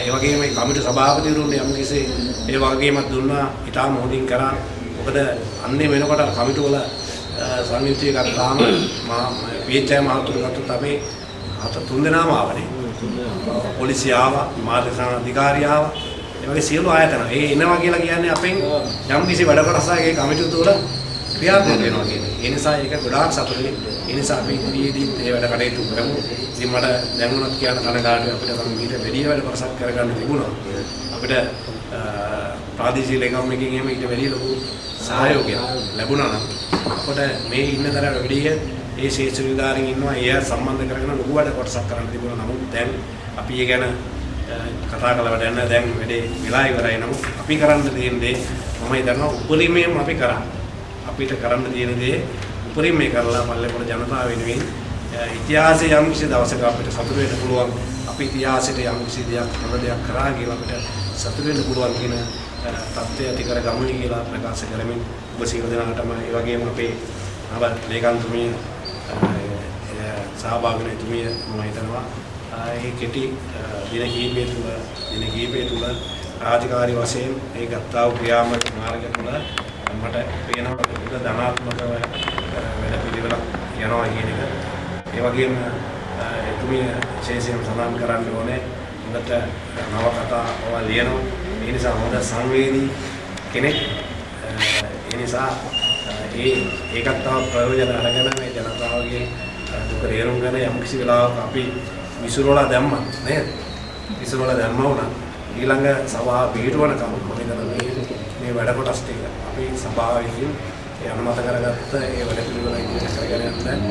ඒ වගේම මේ කමිටු සභාපතිවරුන් යම් කිසි ඒ වගේමත් දුන්නා ඉතාම හොඳින් කරා. මොකද අන්නේ වෙනකොට අර කමිටු වල සංයුක්තිය ගත්තාම මා පීඑච්ఐ මහතුරු ගත්තොත් අපි හත තුන් දෙනාම ආවනේ. පොලිසිය ආවා මාධ්‍ය සාන අධිකාරිය ආවා. ඒ වගේ සියලු ආයතන. ඒ එනවා කියලා කියන්නේ අපෙන් යම් කිසි වැඩ කොටසක් ඒ කමිටු තුළ ක්‍රියාත්මක වෙනවා කියන්නේ. ඒ නිසා ඒක ගොඩාක් සතුටුයි. ඒ නිසා අපි ඉදිරියේදී මේ වැඩ කටයුතු කරමු. ඉතින් මට දැනුණත් කියන කනගාටුයි අපිට නම් ඊට වැඩි වැඩ කොටසක් කරගන්න තිබුණා. අපිට අ, ප්‍රාදේශීය ලේකම් එකකින් එහෙම ඊට වැඩි ලොකු සහයෝගයක් ලැබුණා නම් අපිට මේ ඉන්න තරම් වැඩි ඒ ශේෂ්ඨ නිලධාරීන් ඉන්නවා. ඒ අය සම්බන්ධ කරගෙන ලොකු වැඩ කොටසක් කරන්න තිබුණා. නමුත් දැන් අපි ඒ ගැන කතා කළ වැඩ නැහැ දැන් වැඩේ වෙලා ඉවරයි නමුත් අපි කරන්න තියෙන දේ මම හිතනවා උපරිමයෙන් අපි කරා අපිට කරන්න තියෙන දේ උපරිමයෙන් කරලා පල්ලේපොළ ජනතාව වෙනුවෙන් ඉතිහාසයේ යම් කිසි දවසක අපිට සතුට වෙන්න පුළුවන්. අපි ඉතිහාසයට යම් කිසි දෙයක් හොඳ දෙයක් කරා කියලා අපිට සතුට වෙන්න පුළුවන් කියන තත්ත්වය ඇති කර ගමුනි කියලා ප්‍රකාශ කරමින් ඔබ සියලු දෙනාටම ඒ වගේම අපේ නව ලේකම්තුමිය සහභාගී වෙන තුමිය මම හිතනවා. ඒ කෙටි දින කීපය තුළ දින කීපය තුළ රාජකාරී වශයෙන් ඒ ගත්තා වූ ක්‍රියාත්මක මාර්ගය තුළ මට පේනවා. ඒක ධනාත්මකව වැඩ පිළිවෙලක් යනවා කියන එක. ඒ වගේම එතුමිය විශේෂයෙන් සඳහන් කරන්න ඕනේ හොඳට නවකතා ඔවා ලියනවා. ඒ නිසා හොඳ සංවේදී කෙනෙක්. ඒ නිසා ඒ ඒකත් තව ප්‍රයෝජන අරගෙන මේ ජනතාවගේ දුක තේරුම් ගන්න යම් කිසි වෙලාවක අපි විසුරුවලා දැම්මා නේද? විසුරුවලා දැම්මා වුණා. ඊළඟ සභාව පිටවනකම් මොකද මේ මේ මේ වැඩ කොටස් ටික අපි සභාව විසින් ඒ අනුමත කරගත්ත ඒ වැඩ පිළිවෙල ඉදිරියට කරගෙන යන්න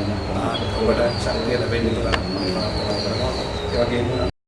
ඔබට ශක්තිය ලැබෙන්න කියලා මම ප්‍රාර්ථනා කරනවා. ඒ වගේම